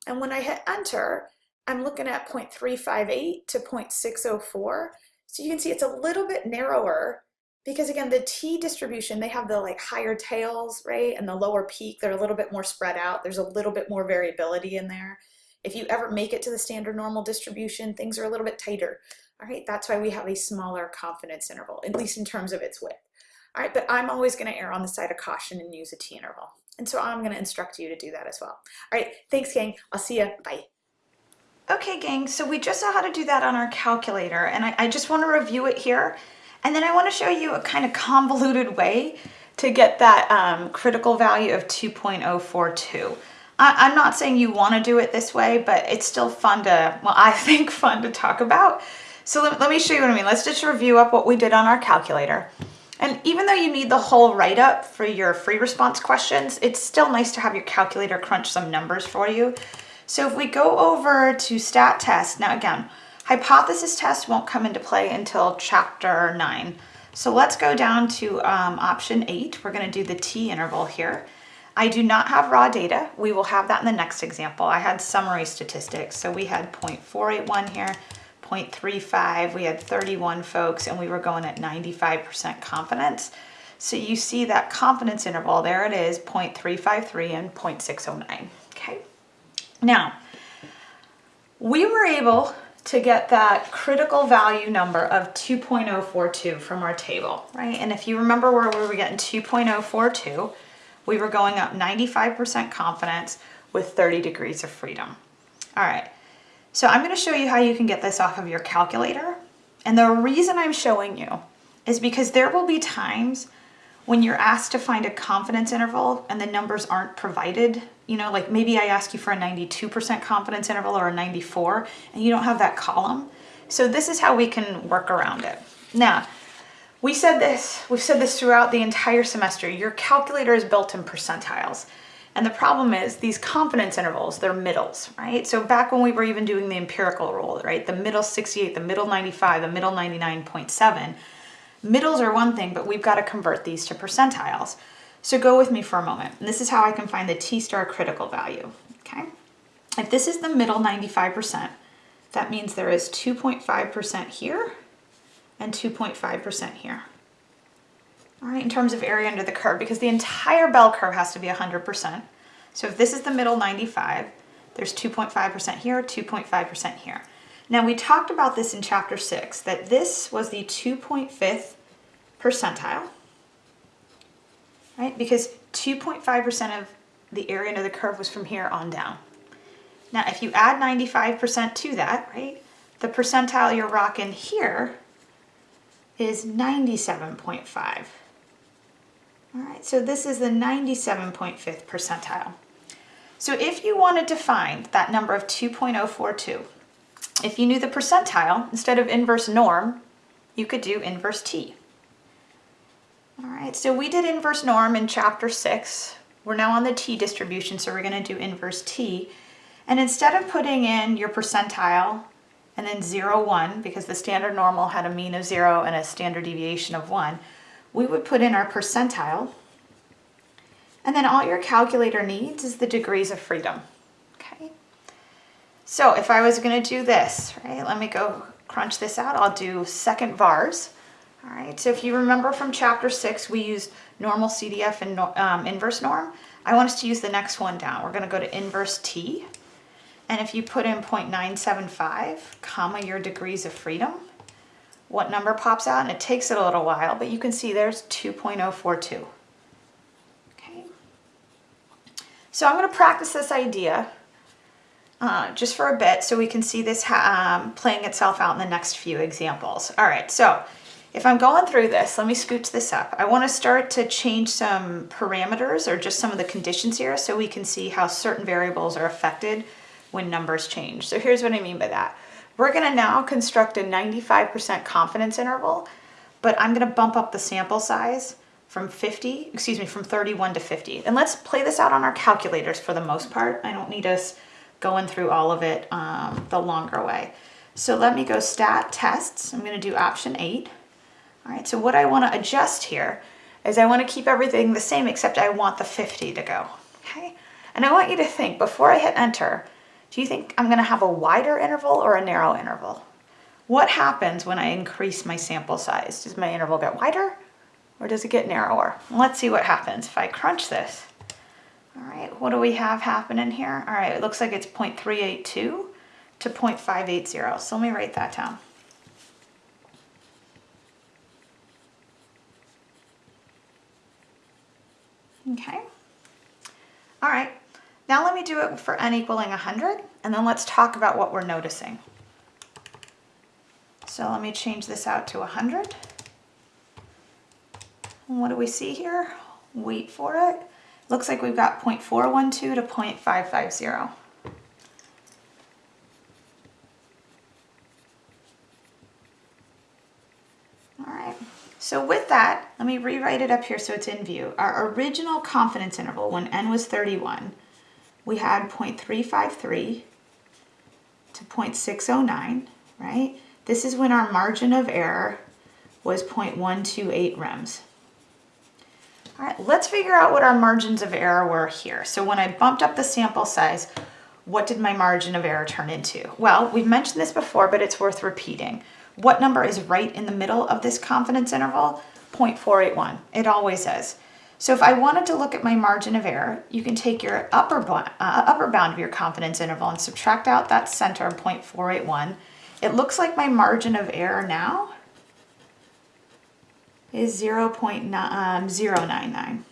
And when I hit enter, I'm looking at 0.358 to 0.604. So you can see it's a little bit narrower because again, the T distribution, they have the like higher tails, right? And the lower peak, they're a little bit more spread out. There's a little bit more variability in there. If you ever make it to the standard normal distribution, things are a little bit tighter. All right, that's why we have a smaller confidence interval, at least in terms of its width. All right, but I'm always gonna err on the side of caution and use a t-interval. And so I'm gonna instruct you to do that as well. All right, thanks gang, I'll see you, bye. Okay gang, so we just saw how to do that on our calculator and I, I just wanna review it here. And then I wanna show you a kind of convoluted way to get that um, critical value of 2.042. I, I'm not saying you wanna do it this way, but it's still fun to, well, I think fun to talk about. So let, let me show you what I mean. Let's just review up what we did on our calculator. And even though you need the whole write-up for your free response questions, it's still nice to have your calculator crunch some numbers for you. So if we go over to stat test, now again, hypothesis test won't come into play until chapter nine. So let's go down to um, option eight. We're gonna do the T interval here. I do not have raw data. We will have that in the next example. I had summary statistics. So we had 0.481 here, 0.35, we had 31 folks and we were going at 95% confidence. So you see that confidence interval, there it is, 0.353 and 0.609, okay? Now, we were able to get that critical value number of 2.042 from our table, right? And if you remember where we were getting 2.042, we were going up 95% confidence with 30 degrees of freedom. All right, so I'm gonna show you how you can get this off of your calculator. And the reason I'm showing you is because there will be times when you're asked to find a confidence interval and the numbers aren't provided, you know, like maybe I ask you for a 92% confidence interval or a 94 and you don't have that column. So this is how we can work around it. Now, we said this, we've said this throughout the entire semester, your calculator is built in percentiles. And the problem is these confidence intervals, they're middles, right? So back when we were even doing the empirical rule, right? The middle 68, the middle 95, the middle 99.7, middles are one thing, but we've got to convert these to percentiles. So go with me for a moment. And this is how I can find the T-star critical value, okay? If this is the middle 95%, that means there is 2.5% here and 2.5% here. Right, in terms of area under the curve, because the entire bell curve has to be 100%. So if this is the middle 95, there's 2.5% here, 2.5% here. Now we talked about this in chapter six, that this was the 2.5th percentile, right? Because 2.5% of the area under the curve was from here on down. Now, if you add 95% to that, right, the percentile you're rocking here is 97.5. All right, so this is the 97.5th percentile. So if you wanted to find that number of 2.042, if you knew the percentile, instead of inverse norm, you could do inverse t. All right, so we did inverse norm in chapter six. We're now on the t distribution, so we're gonna do inverse t. And instead of putting in your percentile and then zero, one, because the standard normal had a mean of zero and a standard deviation of one, we would put in our percentile. And then all your calculator needs is the degrees of freedom, okay? So if I was gonna do this, right, let me go crunch this out. I'll do second vars. All right, so if you remember from chapter six, we used normal CDF and um, inverse norm. I want us to use the next one down. We're gonna go to inverse T. And if you put in 0.975, comma, your degrees of freedom, what number pops out? And it takes it a little while, but you can see there's 2.042. Okay. So I'm gonna practice this idea uh, just for a bit so we can see this um, playing itself out in the next few examples. All right, so if I'm going through this, let me scooch this up. I wanna start to change some parameters or just some of the conditions here so we can see how certain variables are affected when numbers change. So here's what I mean by that. We're gonna now construct a 95% confidence interval, but I'm gonna bump up the sample size from 50, excuse me, from 31 to 50. And let's play this out on our calculators for the most part. I don't need us going through all of it um, the longer way. So let me go stat tests. I'm gonna do option eight. All right, so what I wanna adjust here is I wanna keep everything the same except I want the 50 to go, okay? And I want you to think, before I hit enter, do you think I'm gonna have a wider interval or a narrow interval? What happens when I increase my sample size? Does my interval get wider or does it get narrower? Let's see what happens if I crunch this. All right, what do we have happening here? All right, it looks like it's 0.382 to 0.580. So let me write that down. Okay. All right. Now let me do it for n equaling 100, and then let's talk about what we're noticing. So let me change this out to 100. And what do we see here? Wait for it. Looks like we've got 0.412 to 0.550. All right. So with that, let me rewrite it up here so it's in view. Our original confidence interval when n was 31, we had 0.353 to 0.609, right? This is when our margin of error was 0.128 rems. All right, let's figure out what our margins of error were here. So when I bumped up the sample size, what did my margin of error turn into? Well, we've mentioned this before, but it's worth repeating. What number is right in the middle of this confidence interval? 0.481. It always is. So if I wanted to look at my margin of error, you can take your upper, uh, upper bound of your confidence interval and subtract out that center of 0.481. It looks like my margin of error now is 0 0.099. Um,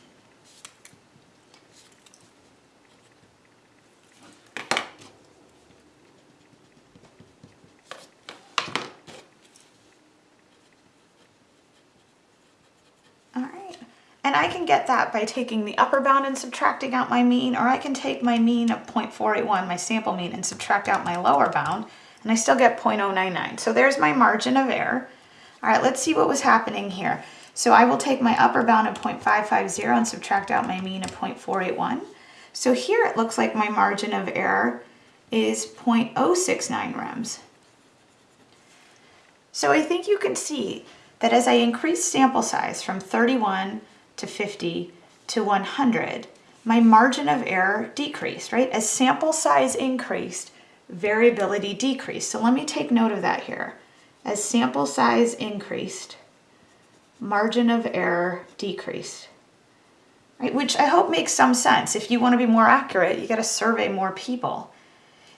And I can get that by taking the upper bound and subtracting out my mean, or I can take my mean of 0.481, my sample mean, and subtract out my lower bound, and I still get 0.099. So there's my margin of error. All right, let's see what was happening here. So I will take my upper bound of 0.550 and subtract out my mean of 0.481. So here it looks like my margin of error is 0.069 rems. So I think you can see that as I increase sample size from 31 to 50 to 100, my margin of error decreased, right? As sample size increased, variability decreased. So let me take note of that here. As sample size increased, margin of error decreased. Right? Which I hope makes some sense. If you want to be more accurate, you got to survey more people.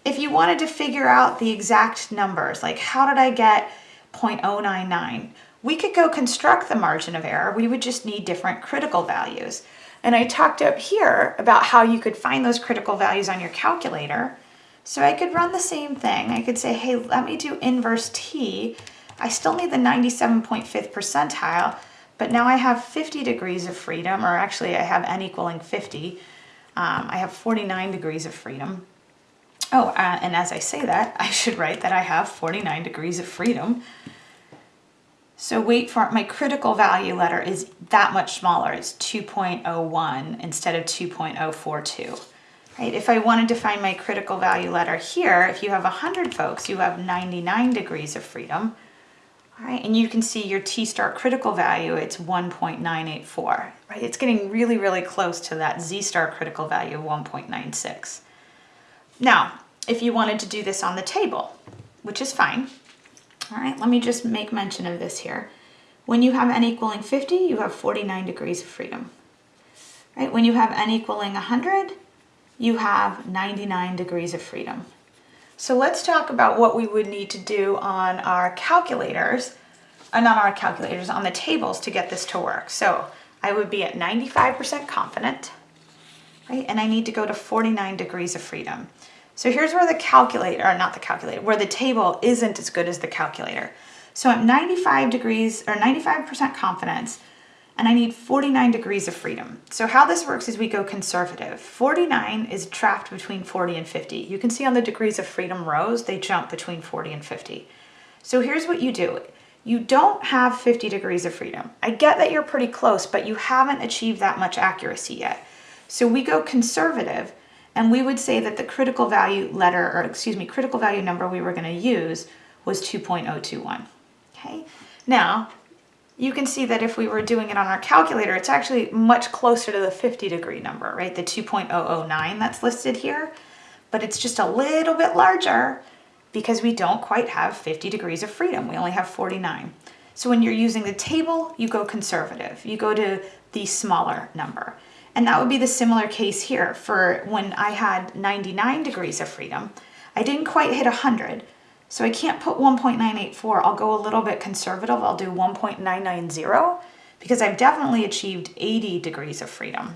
If you wanted to figure out the exact numbers, like how did I get 0.099, we could go construct the margin of error. We would just need different critical values. And I talked up here about how you could find those critical values on your calculator. So I could run the same thing. I could say, hey, let me do inverse t. I still need the 97.5th percentile, but now I have 50 degrees of freedom, or actually I have n equaling 50. Um, I have 49 degrees of freedom. Oh, uh, and as I say that, I should write that I have 49 degrees of freedom. So wait for my critical value letter is that much smaller. It's 2.01 instead of 2.042. Right? If I wanted to find my critical value letter here, if you have 100 folks, you have 99 degrees of freedom. All right, and you can see your T-star critical value, it's 1.984, right? It's getting really, really close to that Z-star critical value of 1.96. Now, if you wanted to do this on the table, which is fine, all right, let me just make mention of this here. When you have n equaling 50, you have 49 degrees of freedom. Right? When you have n equaling 100, you have 99 degrees of freedom. So let's talk about what we would need to do on our calculators, uh, not our calculators, on the tables to get this to work. So I would be at 95% confident, right? And I need to go to 49 degrees of freedom. So here's where the calculator, or not the calculator, where the table isn't as good as the calculator. So I'm 95 degrees, or 95% confidence, and I need 49 degrees of freedom. So how this works is we go conservative. 49 is trapped between 40 and 50. You can see on the degrees of freedom rows, they jump between 40 and 50. So here's what you do. You don't have 50 degrees of freedom. I get that you're pretty close, but you haven't achieved that much accuracy yet. So we go conservative, and we would say that the critical value letter, or excuse me, critical value number we were gonna use was 2.021, okay? Now, you can see that if we were doing it on our calculator, it's actually much closer to the 50 degree number, right? The 2.009 that's listed here, but it's just a little bit larger because we don't quite have 50 degrees of freedom. We only have 49. So when you're using the table, you go conservative. You go to the smaller number. And that would be the similar case here for when I had 99 degrees of freedom. I didn't quite hit 100, so I can't put 1.984. I'll go a little bit conservative. I'll do 1.990 because I've definitely achieved 80 degrees of freedom.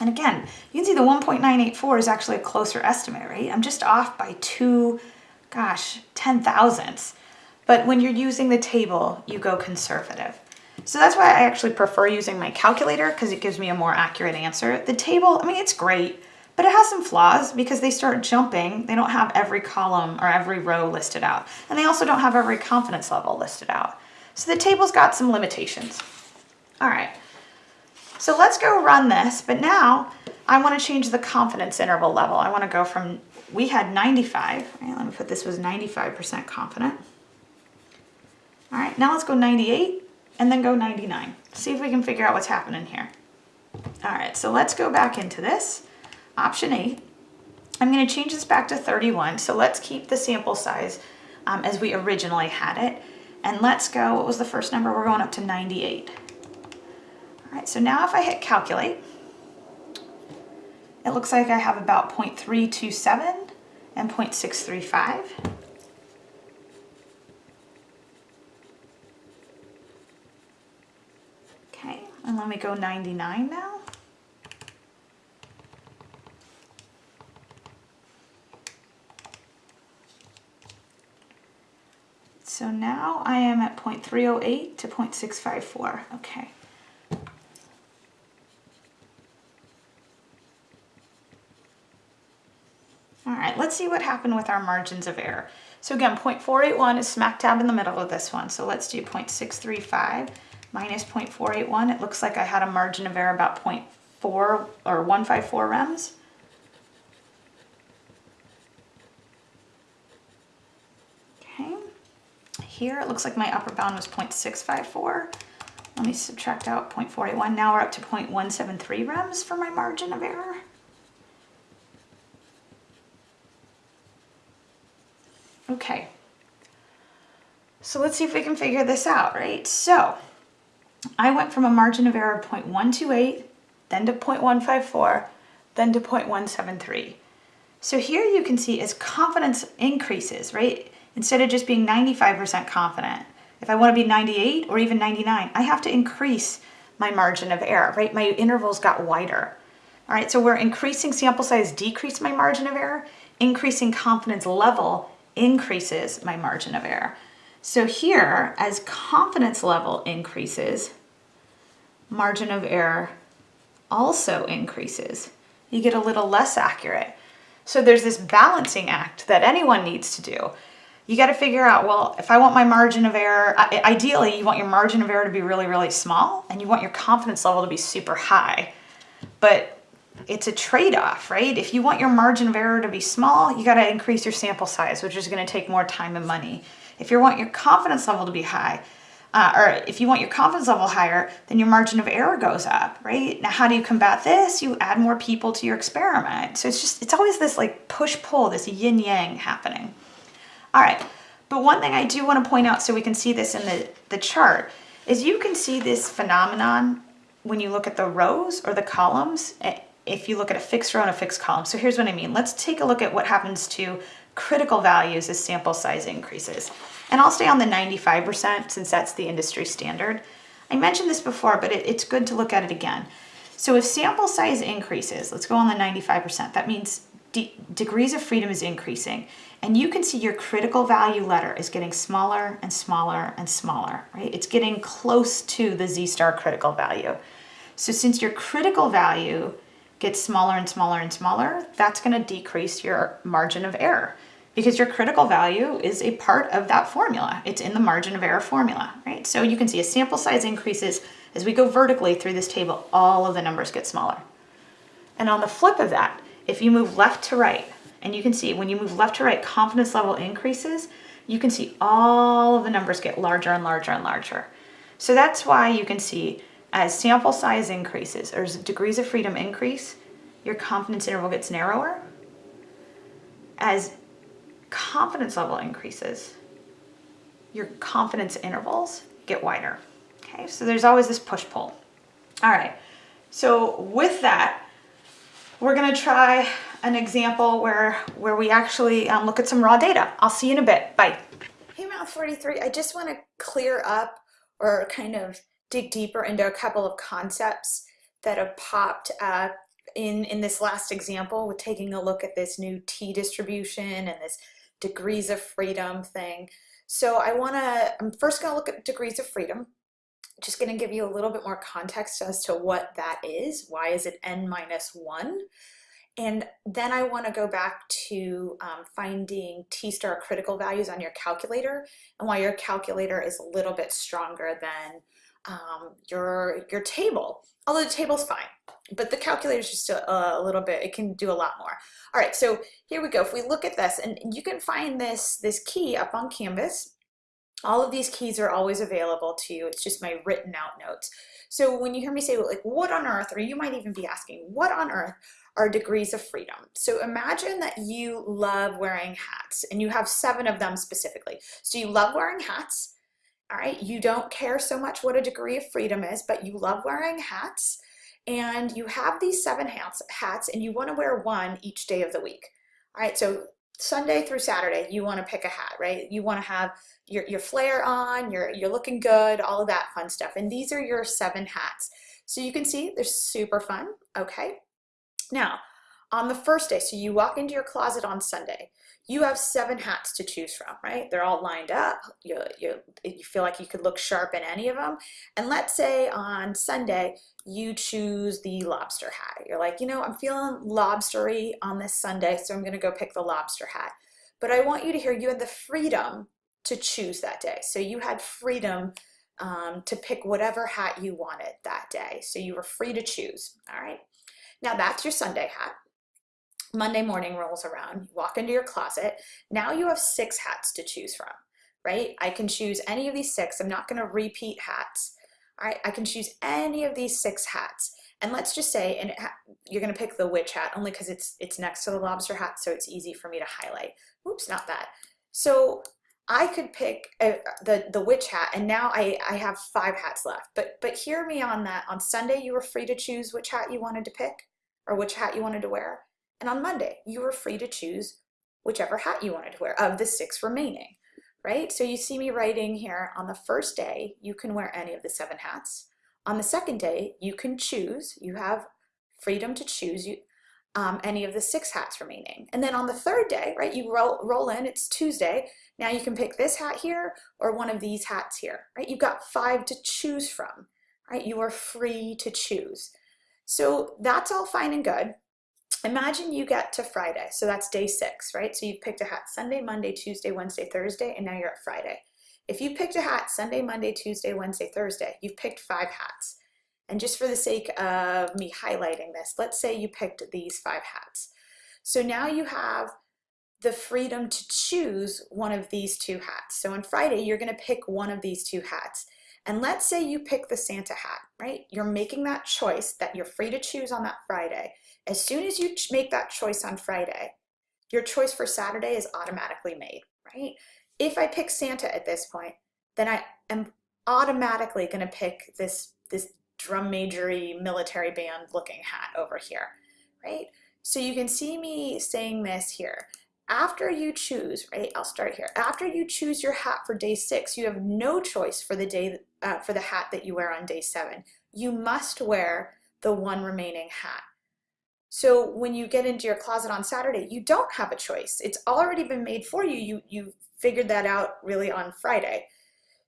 And again, you can see the 1.984 is actually a closer estimate, right? I'm just off by two, gosh, 10 thousandths. But when you're using the table, you go conservative. So that's why I actually prefer using my calculator because it gives me a more accurate answer. The table, I mean, it's great, but it has some flaws because they start jumping. They don't have every column or every row listed out. And they also don't have every confidence level listed out. So the table's got some limitations. All right, so let's go run this, but now I wanna change the confidence interval level. I wanna go from, we had 95, right, let me put this was 95% confident. All right, now let's go 98 and then go 99. See if we can figure out what's happening here. All right, so let's go back into this. Option A. I'm gonna change this back to 31. So let's keep the sample size um, as we originally had it. And let's go, what was the first number? We're going up to 98. All right, so now if I hit calculate, it looks like I have about 0.327 and 0.635. And let me go 99 now. So now I am at 0.308 to 0.654. Okay. All right, let's see what happened with our margins of error. So again, 0.481 is smack dab in the middle of this one. So let's do 0.635 minus 0.481. It looks like I had a margin of error about 0.4 or 154 rems. Okay, here it looks like my upper bound was 0.654. Let me subtract out 0.481. Now we're up to 0.173 rems for my margin of error. Okay, so let's see if we can figure this out, right? So I went from a margin of error of 0.128, then to 0.154, then to 0.173. So here you can see as confidence increases, right? Instead of just being 95% confident, if I want to be 98 or even 99, I have to increase my margin of error, right? My intervals got wider. All right, so we're increasing sample size, decrease my margin of error, increasing confidence level increases my margin of error. So here, as confidence level increases, margin of error also increases. You get a little less accurate. So there's this balancing act that anyone needs to do. You got to figure out, well, if I want my margin of error, ideally you want your margin of error to be really, really small and you want your confidence level to be super high. But it's a trade-off, right? If you want your margin of error to be small, you got to increase your sample size, which is going to take more time and money. If you want your confidence level to be high, uh, or if you want your confidence level higher, then your margin of error goes up, right? Now, how do you combat this? You add more people to your experiment. So it's just, it's always this like push-pull, this yin-yang happening. All right, but one thing I do want to point out so we can see this in the, the chart is you can see this phenomenon when you look at the rows or the columns eh, if you look at a fixed row and a fixed column. So here's what I mean. Let's take a look at what happens to critical values as sample size increases. And I'll stay on the 95% since that's the industry standard. I mentioned this before, but it, it's good to look at it again. So if sample size increases, let's go on the 95%, that means de degrees of freedom is increasing. And you can see your critical value letter is getting smaller and smaller and smaller, right? It's getting close to the Z-star critical value. So since your critical value gets smaller and smaller and smaller, that's gonna decrease your margin of error because your critical value is a part of that formula. It's in the margin of error formula, right? So you can see as sample size increases, as we go vertically through this table, all of the numbers get smaller. And on the flip of that, if you move left to right, and you can see when you move left to right, confidence level increases, you can see all of the numbers get larger and larger and larger. So that's why you can see as sample size increases or as degrees of freedom increase, your confidence interval gets narrower. As confidence level increases, your confidence intervals get wider. Okay, so there's always this push-pull. All right, so with that, we're gonna try an example where, where we actually um, look at some raw data. I'll see you in a bit, bye. Hey Math 43, I just wanna clear up or kind of dig deeper into a couple of concepts that have popped up in, in this last example with taking a look at this new T distribution and this degrees of freedom thing. So I wanna, I'm first gonna look at degrees of freedom, just gonna give you a little bit more context as to what that is. Why is it n minus one? And then I wanna go back to um, finding T-star critical values on your calculator and why your calculator is a little bit stronger than um, your, your table, although the table's fine, but the calculator is just a, a, little bit, it can do a lot more. All right, so here we go. If we look at this, and you can find this, this key up on Canvas, all of these keys are always available to you. It's just my written out notes. So when you hear me say like, what on earth, or you might even be asking, what on earth are degrees of freedom? So imagine that you love wearing hats and you have seven of them specifically. So you love wearing hats, all right? You don't care so much what a degree of freedom is, but you love wearing hats and you have these seven hats, hats and you wanna wear one each day of the week. All right, so Sunday through Saturday, you wanna pick a hat, right? You wanna have your, your flare on, you're, you're looking good, all of that fun stuff. And these are your seven hats. So you can see they're super fun, okay? Now, on the first day, so you walk into your closet on Sunday, you have seven hats to choose from, right? They're all lined up. You, you, you feel like you could look sharp in any of them. And let's say on Sunday, you choose the lobster hat. You're like, you know, I'm feeling lobstery on this Sunday, so I'm gonna go pick the lobster hat. But I want you to hear you had the freedom to choose that day. So you had freedom um, to pick whatever hat you wanted that day. So you were free to choose, all right? Now that's your Sunday hat. Monday morning rolls around, you walk into your closet. Now you have six hats to choose from, right? I can choose any of these six. I'm not going to repeat hats. All right, I can choose any of these six hats. And let's just say, and you're going to pick the witch hat only because it's it's next to the lobster hat, so it's easy for me to highlight. Oops, not that. So I could pick uh, the the witch hat, and now I I have five hats left. But but hear me on that. On Sunday, you were free to choose which hat you wanted to pick, or which hat you wanted to wear. And on Monday, you were free to choose whichever hat you wanted to wear of the six remaining right? So you see me writing here on the first day, you can wear any of the seven hats. On the second day, you can choose, you have freedom to choose you, um, any of the six hats remaining. And then on the third day, right, you roll, roll in, it's Tuesday, now you can pick this hat here or one of these hats here, right? You've got five to choose from, right? You are free to choose. So that's all fine and good imagine you get to Friday. So that's day six, right? So you've picked a hat Sunday, Monday, Tuesday, Wednesday, Thursday, and now you're at Friday. If you picked a hat Sunday, Monday, Tuesday, Wednesday, Thursday, you've picked five hats. And just for the sake of me highlighting this, let's say you picked these five hats. So now you have the freedom to choose one of these two hats. So on Friday, you're gonna pick one of these two hats. And let's say you pick the Santa hat, right? You're making that choice that you're free to choose on that Friday. As soon as you make that choice on Friday, your choice for Saturday is automatically made, right? If I pick Santa at this point, then I am automatically going to pick this, this drum majory military band looking hat over here, right? So you can see me saying this here. After you choose, right, I'll start here. After you choose your hat for day six, you have no choice for the day uh, for the hat that you wear on day seven. You must wear the one remaining hat. So when you get into your closet on Saturday, you don't have a choice. It's already been made for you. You, you figured that out really on Friday.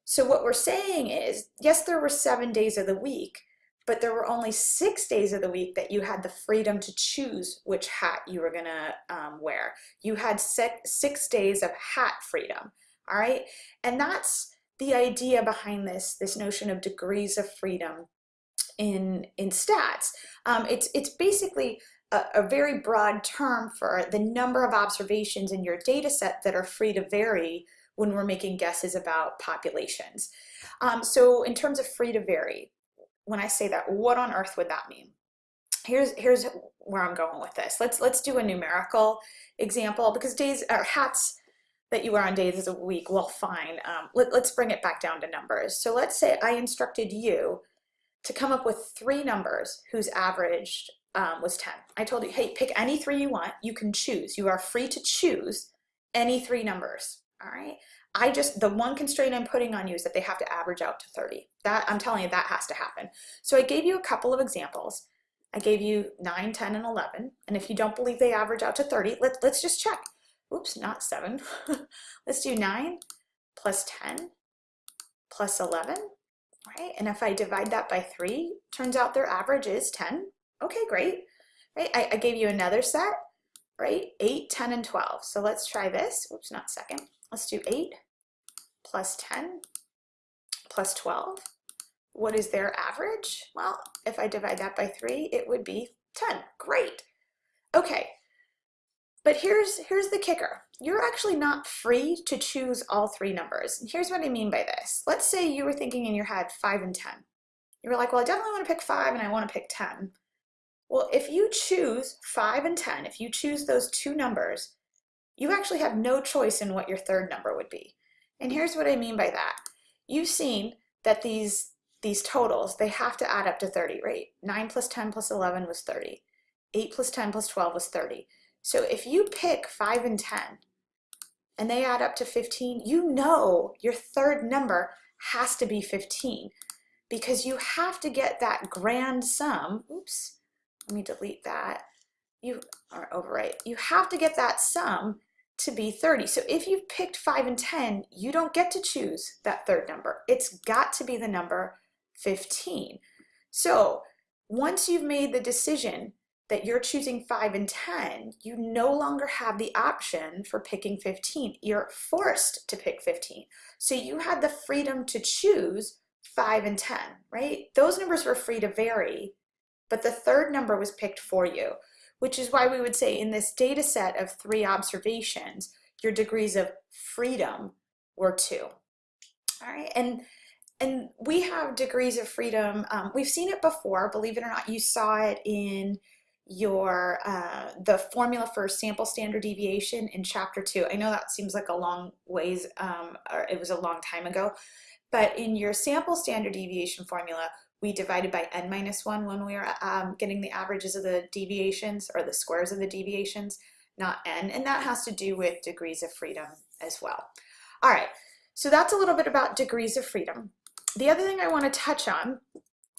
So what we're saying is, yes, there were seven days of the week, but there were only six days of the week that you had the freedom to choose which hat you were gonna um, wear. You had six, six days of hat freedom, all right? And that's the idea behind this, this notion of degrees of freedom in, in stats. Um, it's, it's basically a, a, very broad term for the number of observations in your data set that are free to vary when we're making guesses about populations. Um, so in terms of free to vary, when I say that, what on earth would that mean? Here's, here's where I'm going with this. Let's, let's do a numerical example because days or hats that you wear on days of the week, well, fine. Um, let, let's bring it back down to numbers. So let's say I instructed you to come up with three numbers whose average um, was 10. I told you, hey, pick any three you want. You can choose. You are free to choose any three numbers, all right? I just, the one constraint I'm putting on you is that they have to average out to 30. That, I'm telling you, that has to happen. So I gave you a couple of examples. I gave you 9, 10, and 11. And if you don't believe they average out to 30, let, let's just check. Oops, not 7. let's do 9 plus 10 plus 11 right? And if I divide that by three, turns out their average is 10. Okay, great, right? I, I gave you another set, right? 8, 10, and 12. So let's try this. Oops, not second. Let's do 8 plus 10 plus 12. What is their average? Well, if I divide that by 3, it would be 10. Great. Okay, but here's, here's the kicker. You're actually not free to choose all three numbers. And here's what I mean by this. Let's say you were thinking in your head 5 and 10. You were like, well, I definitely want to pick 5 and I want to pick 10. Well, if you choose 5 and 10, if you choose those two numbers, you actually have no choice in what your third number would be. And here's what I mean by that. You've seen that these, these totals, they have to add up to 30, right? 9 plus 10 plus 11 was 30. 8 plus 10 plus 12 was 30. So if you pick 5 and 10 and they add up to 15, you know your third number has to be 15 because you have to get that grand sum. Oops, let me delete that. You are overwrite. You have to get that sum to be 30. So if you've picked 5 and 10, you don't get to choose that third number. It's got to be the number 15. So once you've made the decision that you're choosing 5 and 10, you no longer have the option for picking 15. You're forced to pick 15. So you had the freedom to choose 5 and 10, right? Those numbers were free to vary, but the third number was picked for you, which is why we would say in this data set of three observations, your degrees of freedom were two. All right, and and we have degrees of freedom. Um, we've seen it before, believe it or not. You saw it in your uh, the formula for sample standard deviation in chapter two. I know that seems like a long ways, um, or it was a long time ago, but in your sample standard deviation formula, we divided by n minus one when we were um, getting the averages of the deviations or the squares of the deviations, not n, and that has to do with degrees of freedom as well. All right, so that's a little bit about degrees of freedom. The other thing I want to touch on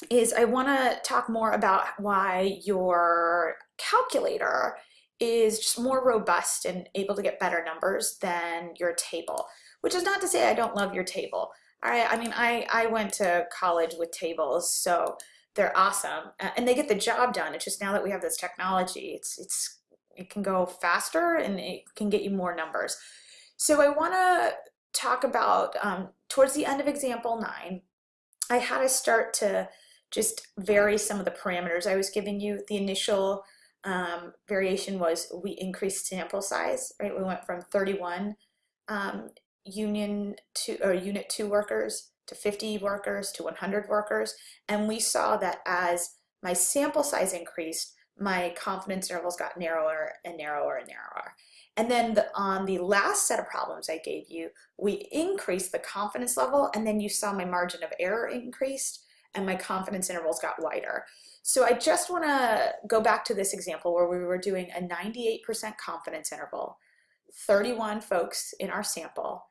is I want to talk more about why your calculator is just more robust and able to get better numbers than your table, which is not to say I don't love your table. Right, I mean, I, I went to college with tables, so they're awesome and they get the job done. It's just now that we have this technology, it's, it's, it can go faster and it can get you more numbers. So I want to talk about um, towards the end of example nine, I had to start to just vary some of the parameters I was giving you. The initial um, variation was we increased sample size, right? We went from 31 um, union two or unit two workers to 50 workers to 100 workers. And we saw that as my sample size increased, my confidence intervals got narrower and narrower and narrower. And then the, on the last set of problems I gave you, we increased the confidence level and then you saw my margin of error increased and my confidence intervals got wider. So I just want to go back to this example where we were doing a 98% confidence interval, 31 folks in our sample,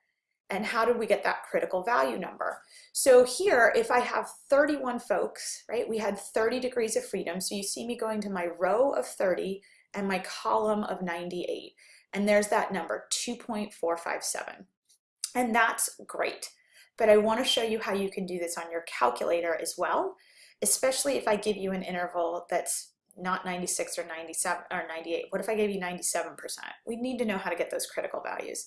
and how did we get that critical value number? So here, if I have 31 folks, right, we had 30 degrees of freedom. So you see me going to my row of 30 and my column of 98. And there's that number, 2.457. And that's great. But I want to show you how you can do this on your calculator as well, especially if I give you an interval that's not 96 or 97 or 98. What if I gave you 97%? We need to know how to get those critical values.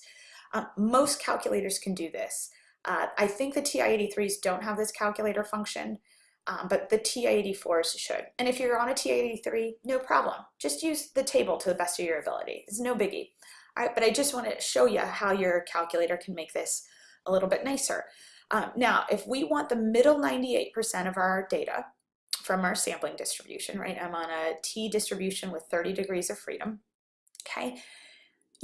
Um, most calculators can do this. Uh, I think the TI-83s don't have this calculator function, um, but the TI-84s should. And if you're on a TI-83, no problem. Just use the table to the best of your ability. It's no biggie. All right, but I just want to show you how your calculator can make this a little bit nicer. Um, now, if we want the middle 98% of our data from our sampling distribution, right? I'm on a T distribution with 30 degrees of freedom, okay?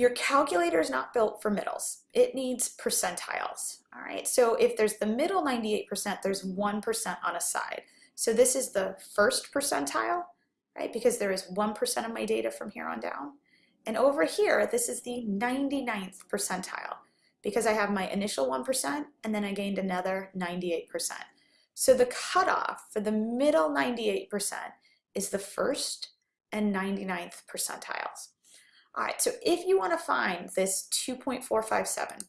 Your calculator is not built for middles. It needs percentiles, all right? So if there's the middle 98%, there's 1% on a side. So this is the first percentile, right? Because there is 1% of my data from here on down. And over here, this is the 99th percentile because I have my initial 1% and then I gained another 98%. So the cutoff for the middle 98% is the first and 99th percentiles. All right, so if you want to find this 2.457,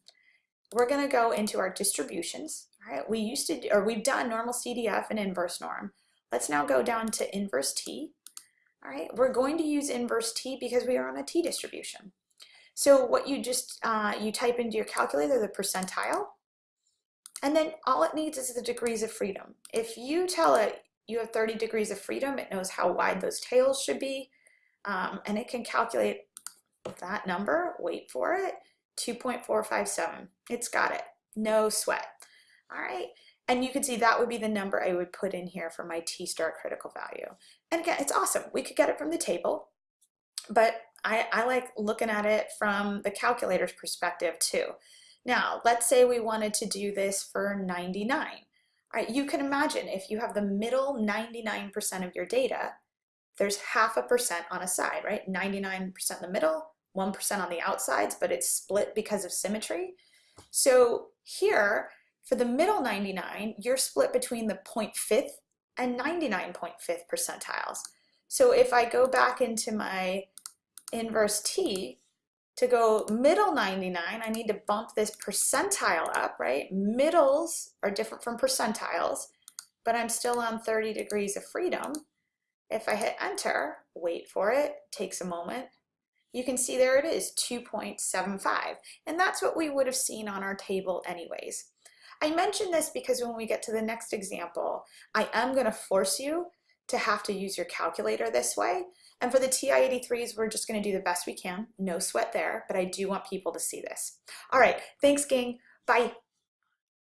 we're going to go into our distributions. All right, we used to, or we've done normal CDF and inverse norm. Let's now go down to inverse T. All right, we're going to use inverse T because we are on a T distribution. So what you just, uh, you type into your calculator the percentile, and then all it needs is the degrees of freedom. If you tell it you have 30 degrees of freedom, it knows how wide those tails should be, um, and it can calculate that number, wait for it, 2.457. It's got it, no sweat. All right, and you can see that would be the number I would put in here for my T-star critical value. And again, it's awesome. We could get it from the table, but I, I like looking at it from the calculator's perspective too. Now, let's say we wanted to do this for 99. All right, you can imagine if you have the middle 99% of your data, there's half a percent on a side, right? 99% in the middle, 1% on the outsides, but it's split because of symmetry. So here, for the middle 99, you're split between the 0.5th and 99.5th percentiles. So if I go back into my inverse T, to go middle 99, I need to bump this percentile up, right? Middles are different from percentiles, but I'm still on 30 degrees of freedom. If I hit enter, wait for it, takes a moment, you can see there it is, 2.75. And that's what we would have seen on our table anyways. I mention this because when we get to the next example, I am gonna force you to have to use your calculator this way. And for the TI-83s, we're just gonna do the best we can. No sweat there, but I do want people to see this. All right, thanks gang. Bye.